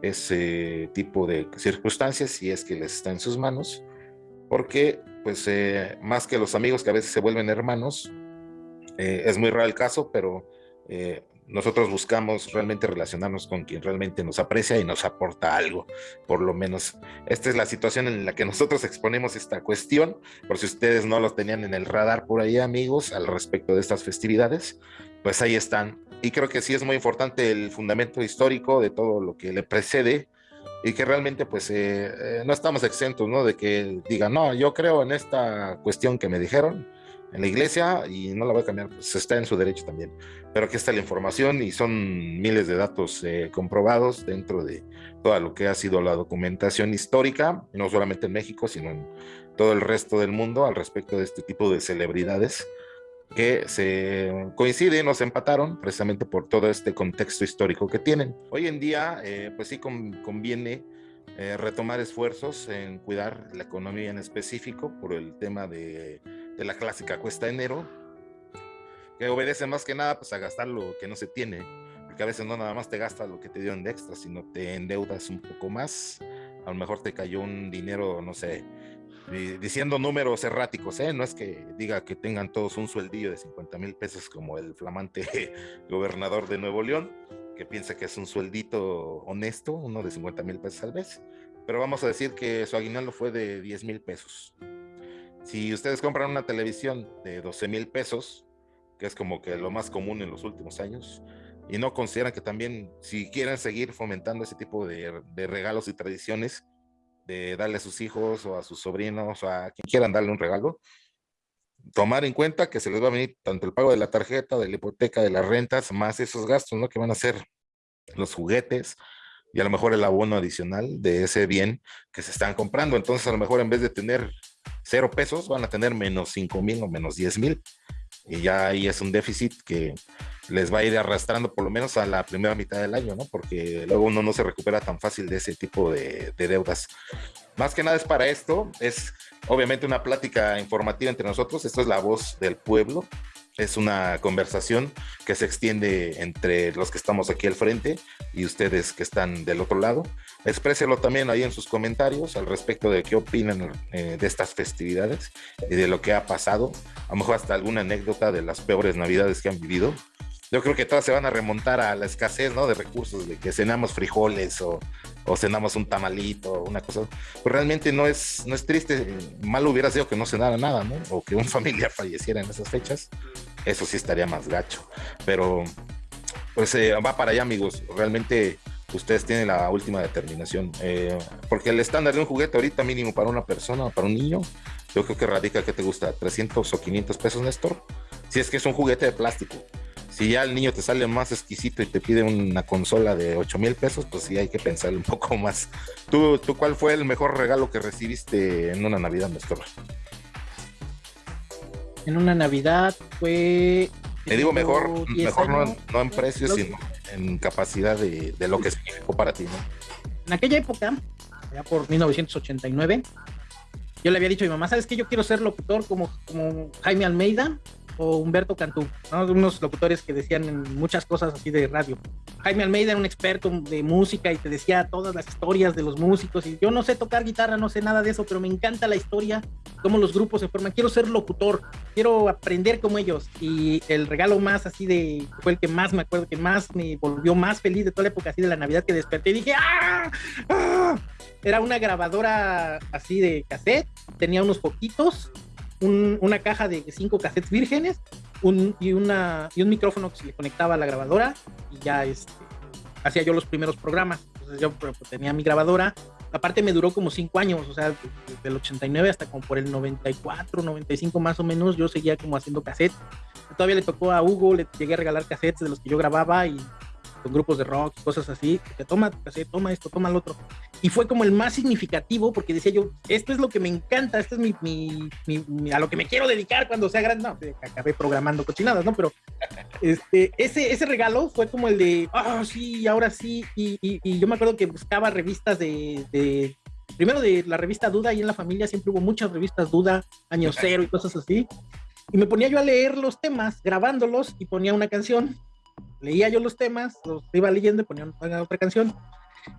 ese tipo de circunstancias si es que les está en sus manos, porque pues eh, más que los amigos que a veces se vuelven hermanos, eh, es muy raro el caso, pero eh, nosotros buscamos realmente relacionarnos con quien realmente nos aprecia y nos aporta algo, por lo menos. Esta es la situación en la que nosotros exponemos esta cuestión, por si ustedes no lo tenían en el radar por ahí, amigos, al respecto de estas festividades, pues ahí están. Y creo que sí es muy importante el fundamento histórico de todo lo que le precede y que realmente pues eh, eh, no estamos exentos, ¿no? De que digan, no, yo creo en esta cuestión que me dijeron, en la iglesia y no la voy a cambiar, pues está en su derecho también. Pero aquí está la información y son miles de datos eh, comprobados dentro de todo lo que ha sido la documentación histórica, no solamente en México, sino en todo el resto del mundo al respecto de este tipo de celebridades que se coinciden o se empataron precisamente por todo este contexto histórico que tienen. Hoy en día, eh, pues sí conviene eh, retomar esfuerzos en cuidar la economía en específico por el tema de de la clásica cuesta enero, que obedece más que nada pues a gastar lo que no se tiene, porque a veces no nada más te gastas lo que te dio de extra, sino te endeudas un poco más, a lo mejor te cayó un dinero, no sé, diciendo números erráticos, ¿eh? no es que diga que tengan todos un sueldillo de 50 mil pesos como el flamante gobernador de Nuevo León, que piensa que es un sueldito honesto, uno de 50 mil pesos al mes, pero vamos a decir que su aguinaldo fue de 10 mil pesos. Si ustedes compran una televisión de 12 mil pesos, que es como que lo más común en los últimos años, y no consideran que también, si quieren seguir fomentando ese tipo de, regalos y tradiciones, de darle a sus hijos o a sus sobrinos o a quien quieran darle un regalo, tomar en cuenta que se les va a venir tanto el pago de la tarjeta, de la hipoteca, de las rentas, más esos gastos, ¿no? Que van a ser los juguetes y a lo mejor el abono adicional de ese bien que se están comprando. Entonces, a lo mejor en vez de tener cero pesos, van a tener menos cinco mil o menos diez mil. Y ya ahí es un déficit que les va a ir arrastrando por lo menos a la primera mitad del año, ¿no? Porque luego uno no se recupera tan fácil de ese tipo de, de deudas. Más que nada es para esto, es obviamente una plática informativa entre nosotros, esto es la voz del pueblo, es una conversación que se extiende entre los que estamos aquí al frente y ustedes que están del otro lado. Expréselo también ahí en sus comentarios al respecto de qué opinan eh, de estas festividades y de lo que ha pasado. A lo mejor hasta alguna anécdota de las peores navidades que han vivido yo creo que todas se van a remontar a la escasez, ¿no? De recursos, de que cenamos frijoles o, o cenamos un tamalito, una cosa. Pues realmente no es, no es triste. Mal hubiera sido que no cenara nada, ¿no? O que un familiar falleciera en esas fechas. Eso sí estaría más gacho. Pero, pues eh, va para allá, amigos. Realmente ustedes tienen la última determinación. Eh, porque el estándar de un juguete ahorita mínimo para una persona, para un niño, yo creo que radica, ¿qué te gusta? ¿300 o 500 pesos, Néstor? Si es que es un juguete de plástico si ya el niño te sale más exquisito y te pide una consola de 8 mil pesos, pues sí hay que pensar un poco más. ¿Tú, ¿Tú cuál fue el mejor regalo que recibiste en una Navidad, Néstor? En una Navidad fue... Me digo mejor, mejor no, en precios, sino en capacidad de, lo que significó para ti, ¿no? En aquella época, ya por 1989, yo le había dicho a mi mamá, ¿sabes qué? Yo quiero ser locutor como, como Jaime Almeida o Humberto Cantú, unos locutores que decían muchas cosas así de radio. Jaime Almeida era un experto de música y te decía todas las historias de los músicos y yo no sé tocar guitarra, no sé nada de eso, pero me encanta la historia, cómo los grupos se forman. Quiero ser locutor, quiero aprender como ellos y el regalo más así de, fue el que más me acuerdo, que más me volvió más feliz de toda la época así de la Navidad que desperté y dije, ¡ah! ¡Ah! Era una grabadora así de cassette, tenía unos poquitos una caja de cinco cassettes vírgenes un, y, una, y un micrófono que se le conectaba a la grabadora y ya este, hacía yo los primeros programas. Entonces yo pues, tenía mi grabadora. Aparte me duró como cinco años, o sea, desde el 89 hasta como por el 94, 95 más o menos, yo seguía como haciendo cassettes. Todavía le tocó a Hugo, le llegué a regalar cassettes de los que yo grababa y con grupos de rock, cosas así, que toma, toma esto, toma el otro. Y fue como el más significativo porque decía yo, esto es lo que me encanta, esto es mi, mi, a lo que me quiero dedicar cuando sea grande. No, acabé programando cochinadas, ¿no? Pero este, ese, ese regalo fue como el de, ah, sí, ahora sí. Y, y, yo me acuerdo que buscaba revistas de, de, primero de la revista Duda, y en la familia siempre hubo muchas revistas Duda, Año Cero y cosas así. Y me ponía yo a leer los temas, grabándolos y ponía una canción leía yo los temas, los iba leyendo y ponía otra canción.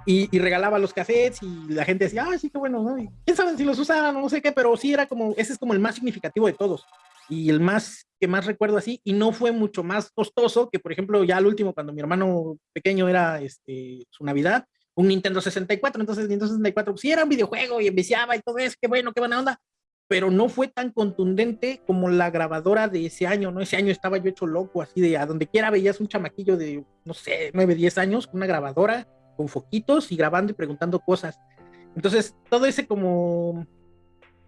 Y, regalaba los cassettes y la gente decía, ah, sí, qué bueno, ¿no? quién sabe si los usaban o no sé qué, pero sí era como, ese es como el más significativo de todos. y el más que más recuerdo así, y no fue mucho más costoso que, por ejemplo, ya al último, cuando mi hermano pequeño era este, su Navidad, un Nintendo 64, entonces Nintendo 64, pues sí era un videojuego y enviciaba y todo eso, qué bueno, qué buena onda, pero no fue tan contundente como la grabadora de ese año, ¿no? Ese año estaba yo hecho loco, así de a donde quiera veías un chamaquillo de, no sé, 9, 10 años, con una grabadora, con foquitos y grabando y preguntando cosas. Entonces, todo ese como,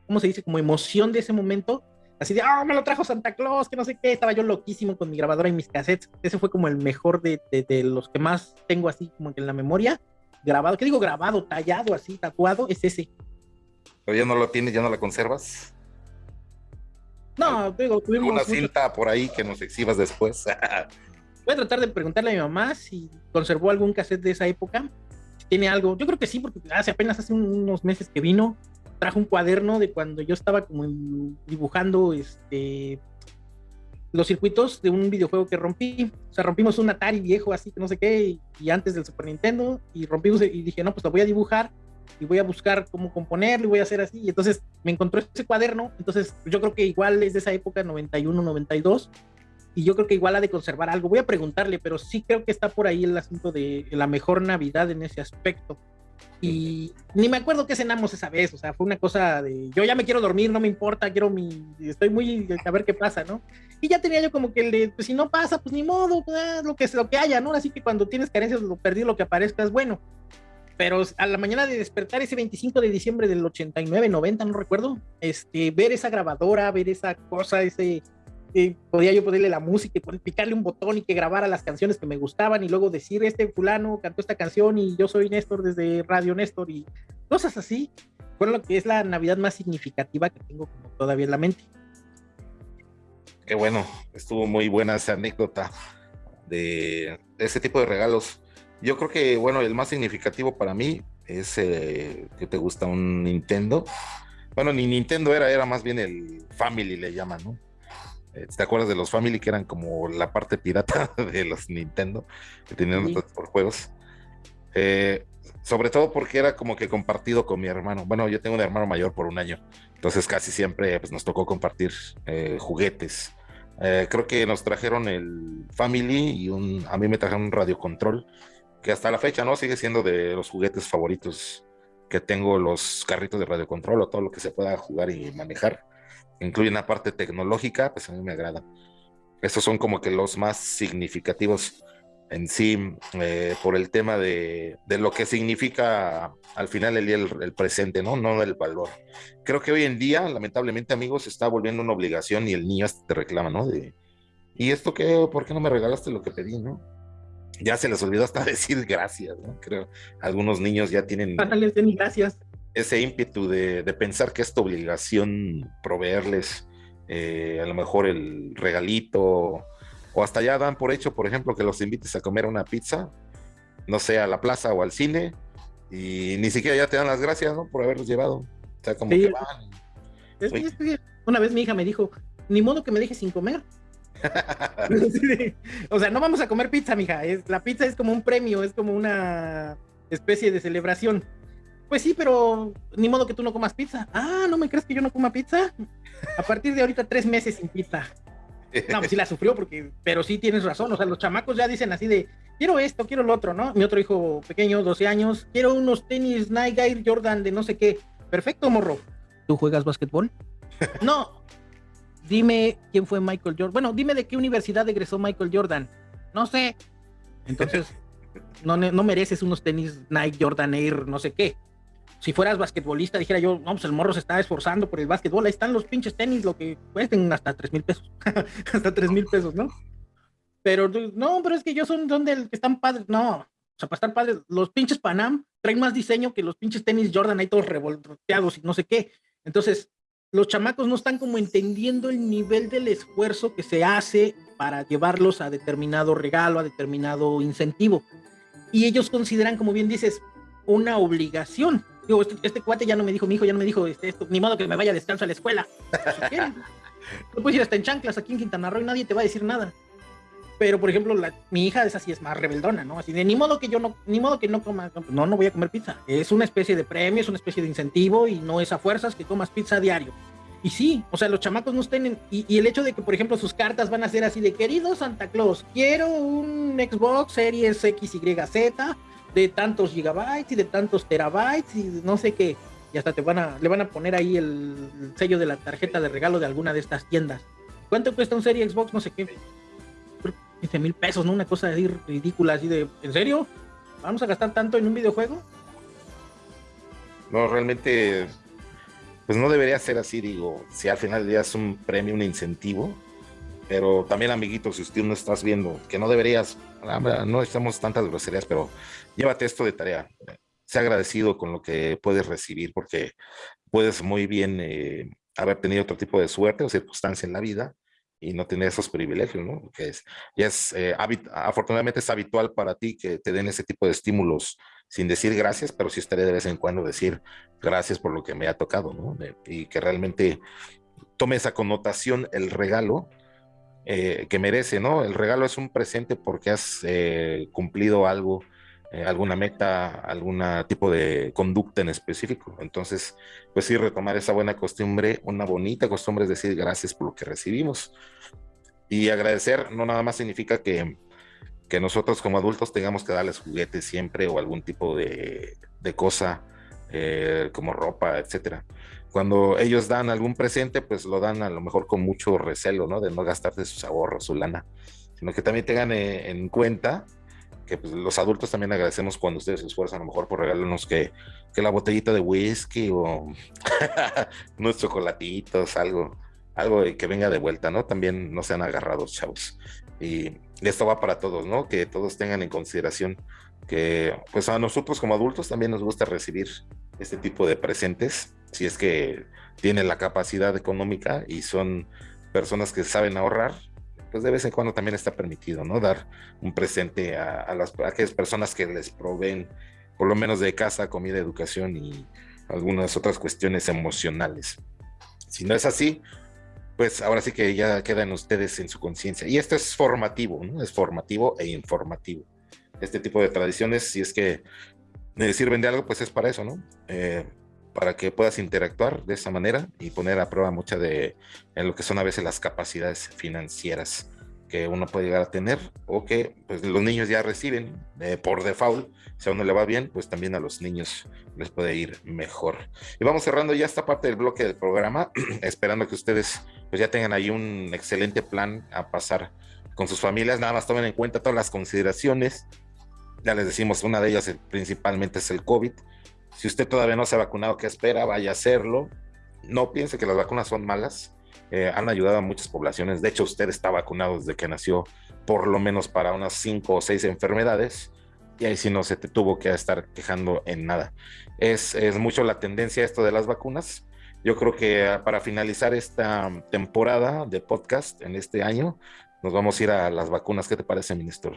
¿cómo se dice? Como emoción de ese momento, así de, ah, me lo trajo Santa Claus, que no sé qué, estaba yo loquísimo con mi grabadora y mis cassettes. Ese fue como el mejor de, de, los que más tengo así como en la memoria. Grabado, ¿qué digo? Grabado, tallado, así, tatuado, es ese. Pero ya no lo tienes, ya no la conservas. No, digo, tuvimos. Una cinta por ahí que nos exhibas después. Voy a tratar de preguntarle a mi mamá si conservó algún cassette de esa época. Si tiene algo. Yo creo que sí, porque hace apenas hace unos meses que vino trajo un cuaderno de cuando yo estaba como dibujando este los circuitos de un videojuego que rompí. O sea, rompimos un Atari viejo así que no sé qué, y, antes del Super Nintendo, y rompimos y dije, no, pues lo voy a dibujar y voy a buscar cómo componerlo y voy a hacer así. Y entonces me encontró ese cuaderno, entonces yo creo que igual es de esa época, 91, 92, y yo creo que igual ha de conservar algo. Voy a preguntarle, pero sí creo que está por ahí el asunto de la mejor Navidad en ese aspecto. Y ni me acuerdo qué cenamos esa vez, o sea, fue una cosa de yo ya me quiero dormir, no me importa, quiero mi, estoy muy a ver qué pasa, ¿no? Y ya tenía yo como que el de, pues si no pasa, pues ni modo, pues, lo que lo que haya, ¿no? Así que cuando tienes carencias, lo perdí, lo que aparezca es bueno. Pero a la mañana de despertar ese 25 de diciembre del 89, 90, no recuerdo, este, ver esa grabadora, ver esa cosa, ese, podía yo ponerle la música y picarle un botón y que grabara las canciones que me gustaban y luego decir, este fulano cantó esta canción y yo soy Néstor desde Radio Néstor y cosas así, fue lo que es la Navidad más significativa que tengo todavía en la mente. Qué bueno, estuvo muy buena esa anécdota de ese tipo de regalos. Yo creo que, bueno, el más significativo para mí es eh, que te gusta un Nintendo. Bueno, ni Nintendo era, era más bien el Family le llaman, ¿no? Eh, ¿Te acuerdas de los Family que eran como la parte pirata de los Nintendo? Que tenían sí. por juegos. Eh, sobre todo porque era como que compartido con mi hermano. Bueno, yo tengo un hermano mayor por un año, entonces casi siempre pues, nos tocó compartir eh, juguetes. Eh, creo que nos trajeron el Family y un, a mí me trajeron un radio control, que hasta la fecha no sigue siendo de los juguetes favoritos que tengo, los carritos de radio control o todo lo que se pueda jugar y manejar incluye una parte tecnológica, pues a mí me agrada. Estos son como que los más significativos en sí eh, por el tema de, de, lo que significa al final el día el, presente, ¿no? No el valor. Creo que hoy en día, lamentablemente, amigos, está volviendo una obligación y el niño te reclama, ¿no? De, ¿y esto qué? ¿Por qué no me regalaste lo que pedí, no? Ya se les olvidó hasta decir gracias, ¿no? Creo algunos niños ya tienen... gracias ese ímpetu de, de, pensar que es tu obligación proveerles eh, a lo mejor el regalito, o hasta ya dan por hecho, por ejemplo, que los invites a comer una pizza, no sé, a la plaza o al cine, y ni siquiera ya te dan las gracias, ¿no? Por haberlos llevado. O sea, como que van. Es, es, una vez mi hija me dijo, ni modo que me dejes sin comer. o sea, no vamos a comer pizza, mija. Es, la pizza es como un premio, es como una especie de celebración. Pues sí, pero ni modo que tú no comas pizza. Ah, ¿no me crees que yo no coma pizza? A partir de ahorita tres meses sin pizza. No, pues sí la sufrió porque, pero sí tienes razón, o sea, los chamacos ya dicen así de, quiero esto, quiero lo otro, ¿no? Mi otro hijo pequeño, 12 años, quiero unos tenis Nike Air Jordan de no sé qué. Perfecto, morro. ¿Tú juegas básquetbol? no. Dime quién fue Michael Jordan. Bueno, dime de qué universidad egresó Michael Jordan. No sé. Entonces, no, no mereces unos tenis Nike Jordan Air, no sé qué si fueras basquetbolista, dijera yo, no, pues el morro se está esforzando por el básquetbol, ahí están los pinches tenis, lo que cuesten hasta tres mil pesos, hasta tres mil pesos, ¿no? Pero no, pero es que yo son donde están padres, no, o sea, para estar padres, los pinches Panam traen más diseño que los pinches tenis Jordan ahí todos revolteados y no sé qué. Entonces, los chamacos no están como entendiendo el nivel del esfuerzo que se hace para llevarlos a determinado regalo, a determinado incentivo. Y ellos consideran, como bien dices, una obligación. Digo, este, este, cuate ya no me dijo, mi hijo ya no me dijo, este, ni modo que me vaya a descanso a la escuela. No puedes ir hasta en chanclas aquí en Quintana Roo y nadie te va a decir nada. Pero, por ejemplo, mi hija es así, es más rebeldona, ¿no? Así de, ni modo que yo no, ni modo que no coma, no, no voy a comer pizza. Es una especie de premio, es una especie de incentivo y no es a fuerzas que comas pizza a diario. Y sí, o sea, los chamacos no estén y, el hecho de que, por ejemplo, sus cartas van a ser así de querido Santa Claus, quiero un Xbox Series X, Y, Z de tantos gigabytes y de tantos terabytes y no sé qué. Y hasta te van a, le van a poner ahí el, sello de la tarjeta de regalo de alguna de estas tiendas. ¿Cuánto cuesta un Serie Xbox? No sé qué. 15 mil pesos, ¿no? Una cosa así ridícula, así de, ¿en serio? ¿Vamos a gastar tanto en un videojuego? No, realmente pues no debería ser así, digo, si al final día es un premio, un incentivo, pero también amiguitos, si usted no estás viendo, que no deberías, no estamos tantas groserías, pero llévate esto de tarea, sea agradecido con lo que puedes recibir, porque puedes muy bien eh, haber tenido otro tipo de suerte o circunstancia en la vida y no tener esos privilegios, ¿no? Que es, ya es, eh, afortunadamente es habitual para ti que te den ese tipo de estímulos sin decir gracias, pero sí estaré de vez en cuando decir gracias por lo que me ha tocado, ¿no? y que realmente tome esa connotación el regalo eh, que merece, ¿no? El regalo es un presente porque has eh, cumplido algo, eh, alguna meta, algún tipo de conducta en específico. Entonces, pues sí, retomar esa buena costumbre, una bonita costumbre es decir gracias por lo que recibimos. Y agradecer no nada más significa que que nosotros como adultos tengamos que darles juguetes siempre o algún tipo de, cosa eh, como ropa, etcétera. Cuando ellos dan algún presente, pues lo dan a lo mejor con mucho recelo, ¿no? De no gastar de sus ahorros, su lana, sino que también tengan eh, en cuenta que pues, los adultos también agradecemos cuando ustedes se esfuerzan a lo mejor por regalarnos que, que la botellita de whisky o unos chocolatitos, algo, algo que venga de vuelta, ¿no? También no sean agarrados, chavos. Y esto va para todos, ¿no? Que todos tengan en consideración que pues a nosotros como adultos también nos gusta recibir este tipo de presentes, si es que tienen la capacidad económica y son personas que saben ahorrar, pues de vez en cuando también está permitido, ¿no? Dar un presente a, las, aquellas personas que les proveen, por lo menos de casa, comida, educación y algunas otras cuestiones emocionales. Si no es así, pues ahora sí que ya quedan ustedes en su conciencia. Y esto es formativo, ¿no? Es formativo e informativo. Este tipo de tradiciones, si es que me sirven de algo, pues es para eso, ¿no? Eh, para que puedas interactuar de esa manera y poner a prueba mucha de en lo que son a veces las capacidades financieras que uno puede llegar a tener o que pues, los niños ya reciben eh, por default. Si a uno le va bien, pues también a los niños les puede ir mejor. Y vamos cerrando ya esta parte del bloque del programa, esperando que ustedes pues ya tengan ahí un excelente plan a pasar con sus familias. Nada más tomen en cuenta todas las consideraciones. Ya les decimos, una de ellas principalmente es el COVID. Si usted todavía no se ha vacunado, ¿qué espera? Vaya a hacerlo. No piense que las vacunas son malas eh, han ayudado a muchas poblaciones. De hecho, usted está vacunado desde que nació, por lo menos para unas cinco o seis enfermedades, y ahí sí no se te tuvo que estar quejando en nada. Es, es mucho la tendencia esto de las vacunas. Yo creo que ah, para finalizar esta temporada de podcast en este año, nos vamos a ir a las vacunas. ¿Qué te parece, ministro?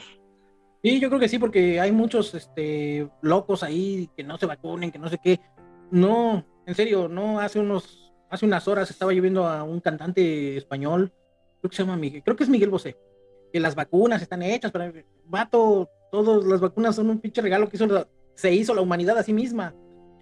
Sí, yo creo que sí, porque hay muchos este, locos ahí que no se vacunen, que no sé qué. No, en serio, no hace unos hace unas horas estaba lloviendo a un cantante español, creo que se llama Miguel, creo que es Miguel Bosé, que las vacunas están hechas, pero vato, todas las vacunas son un pinche regalo que hizo, se hizo la humanidad a sí misma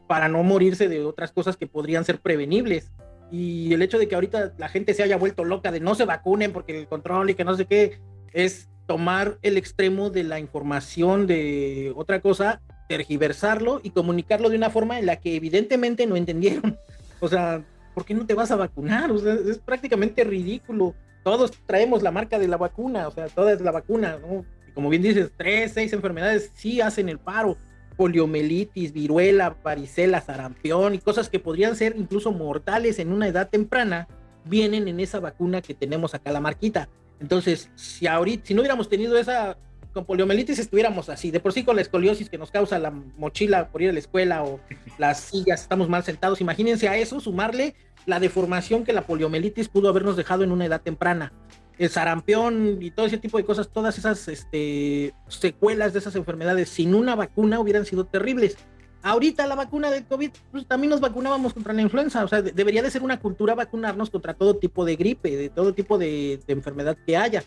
para no morirse de otras cosas que podrían ser prevenibles. Y el hecho de que ahorita la gente se haya vuelto loca de no se vacunen porque el control y que no sé qué, es tomar el extremo de la información de otra cosa, tergiversarlo y comunicarlo de una forma en la que evidentemente no entendieron. O sea, ¿por qué no te vas a vacunar? O sea, es prácticamente ridículo. Todos traemos la marca de la vacuna, o sea, toda es la vacuna, ¿no? Y como bien dices, tres, seis enfermedades sí hacen el paro. Poliomielitis, viruela, varicela, sarampión y cosas que podrían ser incluso mortales en una edad temprana, vienen en esa vacuna que tenemos acá, la marquita. Entonces, si ahorita, si no hubiéramos tenido esa con poliomielitis estuviéramos así, de por sí con la escoliosis que nos causa la mochila por ir a la escuela o las sillas, estamos mal sentados, imagínense a eso sumarle la deformación que la poliomielitis pudo habernos dejado en una edad temprana. El sarampión y todo ese tipo de cosas, todas esas este, secuelas de esas enfermedades sin una vacuna hubieran sido terribles. Ahorita la vacuna del COVID, pues también nos vacunábamos contra la influenza, o sea, debería de ser una cultura vacunarnos contra todo tipo de gripe, de todo tipo de enfermedad que haya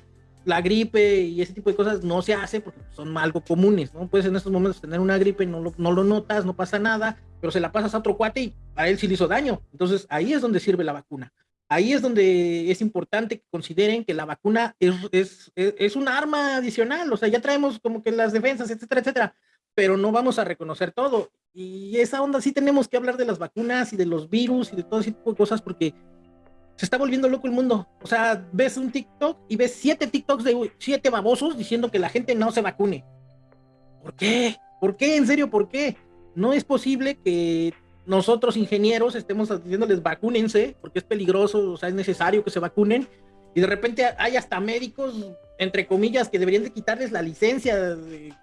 la gripe y ese tipo de cosas no se hace porque son algo comunes, ¿no? Puedes en estos momentos tener una gripe, no lo, no lo notas, no pasa nada, pero se la pasas a otro cuate y a él sí le hizo daño. Entonces ahí es donde sirve la vacuna. ahí es donde es importante que consideren que la vacuna es, es, es, un arma adicional, o sea, ya traemos como que las defensas, etcétera, etcétera, pero no vamos a reconocer todo. Y esa onda sí tenemos que hablar de las vacunas y de los virus y de todo ese tipo de cosas porque se está volviendo loco el mundo. O sea, ves un TikTok y ves siete TikToks de siete babosos diciendo que la gente no se vacune. ¿Por qué? ¿Por qué? En serio, ¿por qué? No es posible que nosotros ingenieros estemos diciéndoles vacúnense porque es peligroso, o sea, es necesario que se vacunen y de repente hay hasta médicos, entre comillas, que deberían de quitarles la licencia de,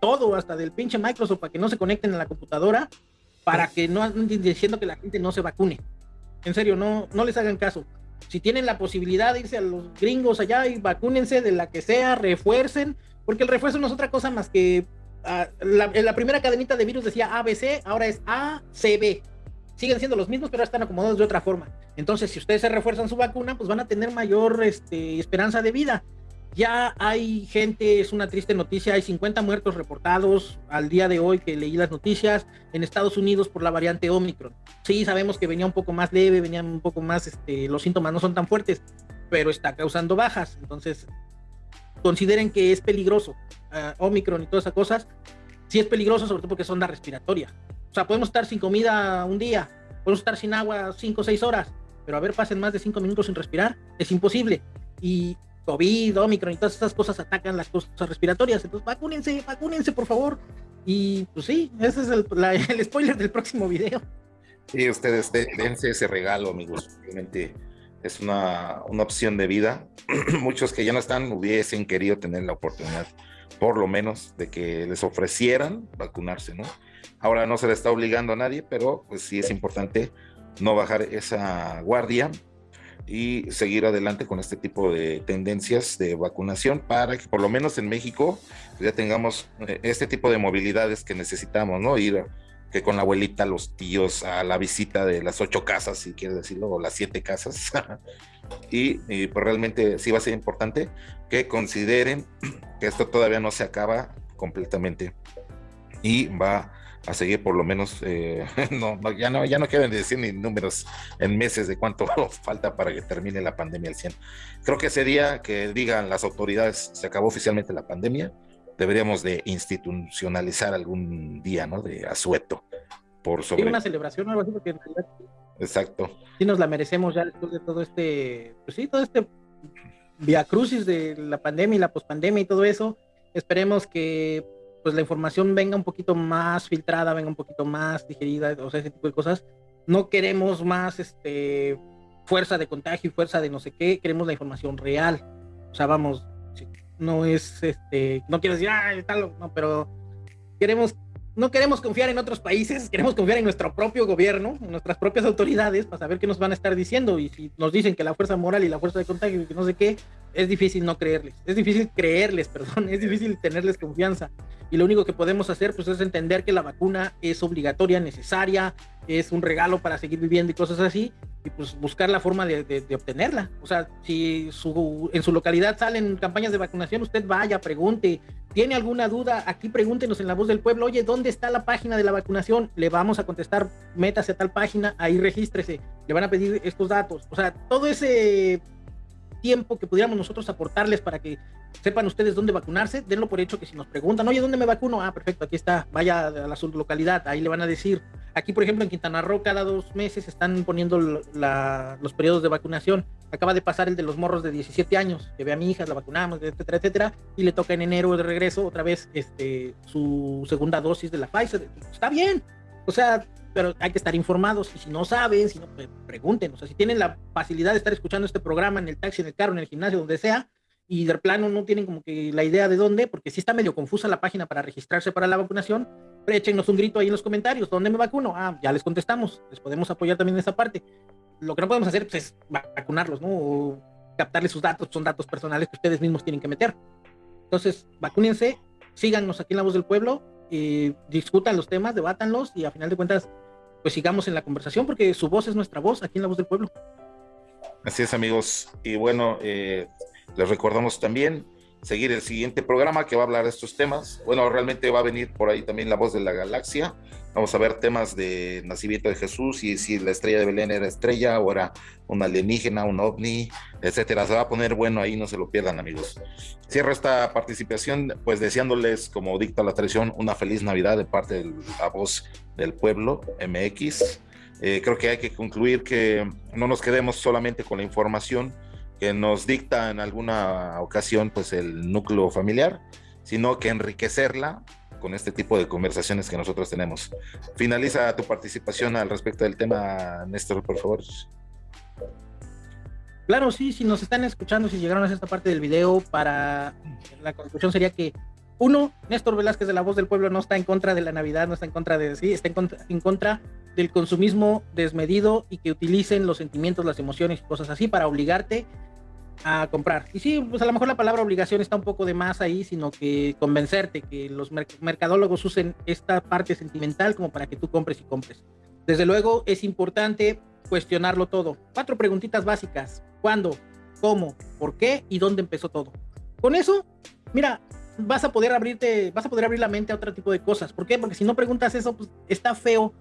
todo, hasta del pinche Microsoft para que no se conecten a la computadora, para que no anden diciendo que la gente no se vacune. En serio, no, no les hagan caso. Si tienen la posibilidad de irse a los gringos allá y vacúnense de la que sea, refuercen, porque el refuerzo no es otra cosa más que Ah, la, en la primera cadenita de virus decía ABC, ahora es ACB. Siguen siendo los mismos, pero están acomodados de otra forma. Entonces, si ustedes se refuerzan su vacuna, pues van a tener mayor este, esperanza de vida. Ya hay gente, es una triste noticia, hay 50 muertos reportados al día de hoy que leí las noticias en Estados Unidos por la variante Omicron. Sí, sabemos que venía un poco más leve, venían un poco más, este, los síntomas no son tan fuertes, pero está causando bajas. Entonces, consideren que es peligroso. Uh, Omicron y todas esas cosas, sí es peligroso, sobre todo porque es onda respiratoria. O sea, podemos estar sin comida un día, podemos estar sin agua cinco o seis horas, pero a ver, pasen más de cinco minutos sin respirar, es imposible. Y COVID, Omicron y todas esas cosas atacan las cosas respiratorias. Entonces, vacúnense, vacúnense, por favor. Y pues sí, ese es el, el spoiler del próximo video. Sí, ustedes dense ese regalo, amigos. Realmente es una, una opción de vida. Muchos que ya no están hubiesen querido tener la oportunidad, por lo menos, de que les ofrecieran vacunarse, ¿no? Ahora no se le está obligando a nadie, pero pues sí es importante no bajar esa guardia y seguir adelante con este tipo de tendencias de vacunación para que por lo menos en México ya tengamos eh, este tipo de movilidades que necesitamos, ¿no? Ir que con la abuelita, los tíos, a la visita de las ocho casas, si quieres decirlo, o las siete casas. y, pues realmente sí va a ser importante que consideren que esto todavía no se acaba completamente y va a seguir por lo menos, eh, no, ya no, ya no quieren decir ni números en meses de cuánto falta para que termine la pandemia al 100. Creo que ese día que digan las autoridades se acabó oficialmente la pandemia, deberíamos de institucionalizar algún día, ¿no? De asueto. Por sobre... una celebración algo así, porque en realidad... Exacto. Sí nos la merecemos ya después de todo este, pues sí, todo este via crucis de la pandemia y la pospandemia y todo eso. Esperemos que pues la información venga un poquito más filtrada, venga un poquito más digerida, o sea, ese tipo de cosas. No queremos más este fuerza de contagio y fuerza de no sé qué, queremos la información real. O sea, vamos, no es este, no quiero decir, ah, tal, no, pero queremos, no queremos confiar en otros países, queremos confiar en nuestro propio gobierno, en nuestras propias autoridades, para saber qué nos van a estar diciendo. Y si nos dicen que la fuerza moral y la fuerza de contagio y que no sé qué, es difícil no creerles, es difícil creerles, perdón, es difícil tenerles confianza. Y lo único que podemos hacer pues es entender que la vacuna es obligatoria, necesaria, es un regalo para seguir viviendo y cosas así, y pues buscar la forma de, obtenerla. O sea, si su, en su localidad salen campañas de vacunación, usted vaya, pregunte, tiene alguna duda, aquí pregúntenos en la voz del pueblo, oye, ¿dónde está la página de la vacunación? Le vamos a contestar, métase a tal página, ahí regístrese, le van a pedir estos datos. O sea, todo ese tiempo que pudiéramos nosotros aportarles para que sepan ustedes dónde vacunarse, denlo por hecho que si nos preguntan, oye, ¿dónde me vacuno? Ah, perfecto, aquí está, vaya a la sublocalidad, ahí le van a decir. Aquí, por ejemplo, en Quintana Roo, cada dos meses están poniendo los periodos de vacunación. Acaba de pasar el de los morros de 17 años, que ve a mi hija, la vacunamos, etcétera, etcétera, y le toca en enero de regreso otra vez este, su segunda dosis de la Pfizer. Está bien, o sea, pero hay que estar informados y si no saben, si no, pues, pregunten, o sea, si tienen la facilidad de estar escuchando este programa en el taxi, en el carro, en el gimnasio, donde sea, y de plano no tienen como que la idea de dónde, porque si está medio confusa la página para registrarse para la vacunación, échenos un grito ahí en los comentarios, ¿dónde me vacuno? Ah, ya les contestamos, les podemos apoyar también en esa parte. Lo que no podemos hacer pues, es vacunarlos, ¿no? O captarles sus datos, son datos personales que ustedes mismos tienen que meter. Entonces, vacúnense, síganos aquí en La Voz del Pueblo, eh, discutan los temas, debátanlos y a final de cuentas pues sigamos en la conversación porque su voz es nuestra voz aquí en La Voz del Pueblo. Así es amigos. Y bueno, eh, les recordamos también, seguir el siguiente programa que va a hablar de estos temas. Bueno, realmente va a venir por ahí también la voz de la galaxia. Vamos a ver temas de nacimiento de Jesús y si la estrella de Belén era estrella o era un alienígena, un ovni, etcétera. Se va a poner bueno ahí, no se lo pierdan, amigos. Cierro esta participación, pues deseándoles, como dicta la tradición, una feliz Navidad de parte de la voz del pueblo MX. Eh, creo que hay que concluir que no nos quedemos solamente con la información, que nos dicta en alguna ocasión pues el núcleo familiar, sino que enriquecerla con este tipo de conversaciones que nosotros tenemos. Finaliza tu participación al respecto del tema, Néstor, por favor. Claro, sí, si nos están escuchando, si llegaron a esta parte del video, para la conclusión sería que uno, Néstor Velázquez de la Voz del Pueblo no está en contra de la Navidad, no está en contra de sí, está en contra, en contra del consumismo desmedido y que utilicen los sentimientos, las emociones y cosas así para obligarte a comprar. Y sí, pues a lo mejor la palabra obligación está un poco de más ahí, sino que convencerte que los mercadólogos usen esta parte sentimental como para que tú compres y compres. Desde luego es importante cuestionarlo todo. Cuatro preguntitas básicas. ¿Cuándo? ¿Cómo? ¿Por qué? ¿Y dónde empezó todo? Con eso, mira, vas a poder abrirte, vas a poder abrir la mente a otro tipo de cosas. ¿Por qué? Porque si no preguntas eso, pues está feo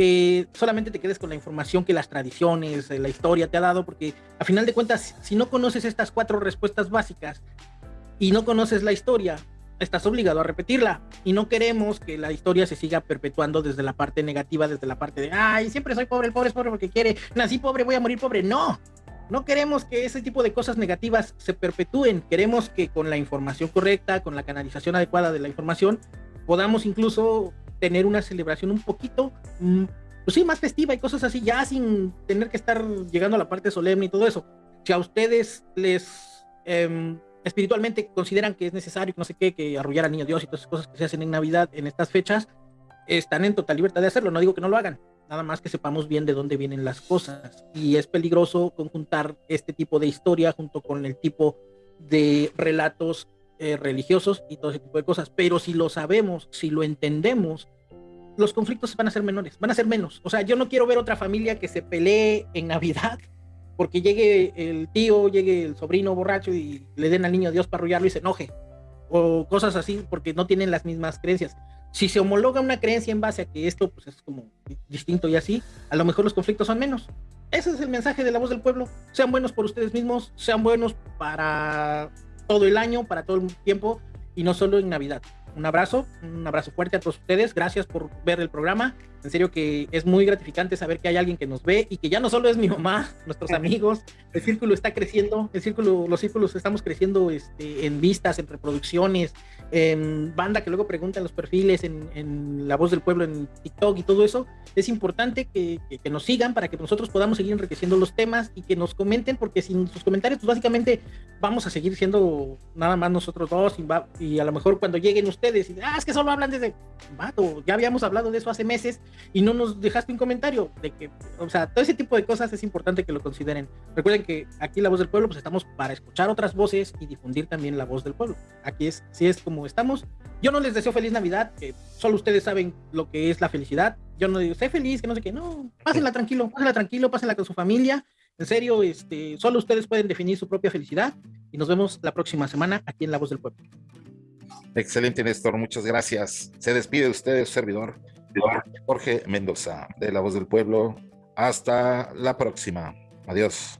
que solamente te quedes con la información que las tradiciones, eh, la historia te ha dado, porque a final de cuentas, si no conoces estas cuatro respuestas básicas y no conoces la historia, estás obligado a repetirla. Y no queremos que la historia se siga perpetuando desde la parte negativa, desde la parte de, ay, siempre soy pobre, el pobre es pobre porque quiere, nací pobre, voy a morir pobre. No, no queremos que ese tipo de cosas negativas se perpetúen. Queremos que con la información correcta, con la canalización adecuada de la información, podamos incluso tener una celebración un poquito, mm, pues sí, más festiva y cosas así, ya sin tener que estar llegando a la parte solemne y todo eso. Si a ustedes les em, espiritualmente consideran que es necesario, no sé qué, que arrullar a niño Dios y todas esas cosas que se hacen en Navidad en estas fechas, están en total libertad de hacerlo. No digo que no lo hagan, nada más que sepamos bien de dónde vienen las cosas. Y es peligroso conjuntar este tipo de historia junto con el tipo de relatos eh, religiosos y todo ese tipo de cosas. Pero si lo sabemos, si lo entendemos, los conflictos van a ser menores, van a ser menos. O sea, yo no quiero ver otra familia que se pelee en Navidad porque llegue el tío, llegue el sobrino borracho y le den al niño Dios para arrullarlo y se enoje. O cosas así porque no tienen las mismas creencias. Si se homologa una creencia en base a que esto pues, es como distinto y así, a lo mejor los conflictos son menos. Ese es el mensaje de la voz del pueblo. Sean buenos por ustedes mismos, sean buenos para todo el año, para todo el tiempo y no solo en Navidad. Un abrazo, un abrazo fuerte a todos ustedes. Gracias por ver el programa. En serio que es muy gratificante saber que hay alguien que nos ve y que ya no solo es mi mamá, nuestros amigos. El círculo está creciendo, el círculo, los círculos estamos creciendo este, en vistas, en reproducciones, en banda que luego preguntan los perfiles, en, La Voz del Pueblo, en TikTok y todo eso, es importante que, nos sigan para que nosotros podamos seguir enriqueciendo los temas y que nos comenten, porque sin sus comentarios, pues básicamente vamos a seguir siendo nada más nosotros dos y, y a lo mejor cuando lleguen ustedes y ah, es que solo hablan desde, vato, ya habíamos hablado de eso hace meses y no nos dejaste un comentario de que, o sea, todo ese tipo de cosas es importante que lo consideren. Recuerden que aquí La Voz del Pueblo, pues estamos para escuchar otras voces y difundir también la voz del pueblo. Aquí es, si es como estamos. Yo no les deseo feliz Navidad, que solo ustedes saben lo que es la felicidad. Yo no digo, sé feliz, que no sé qué, no, pásenla tranquilo, pásenla tranquilo, pásenla con su familia. En serio, este, solo ustedes pueden definir su propia felicidad y nos vemos la próxima semana aquí en La Voz del Pueblo. Excelente, Néstor, muchas gracias. Se despide de usted, servidor Jorge Mendoza, de La Voz del Pueblo. Hasta la próxima. Adiós.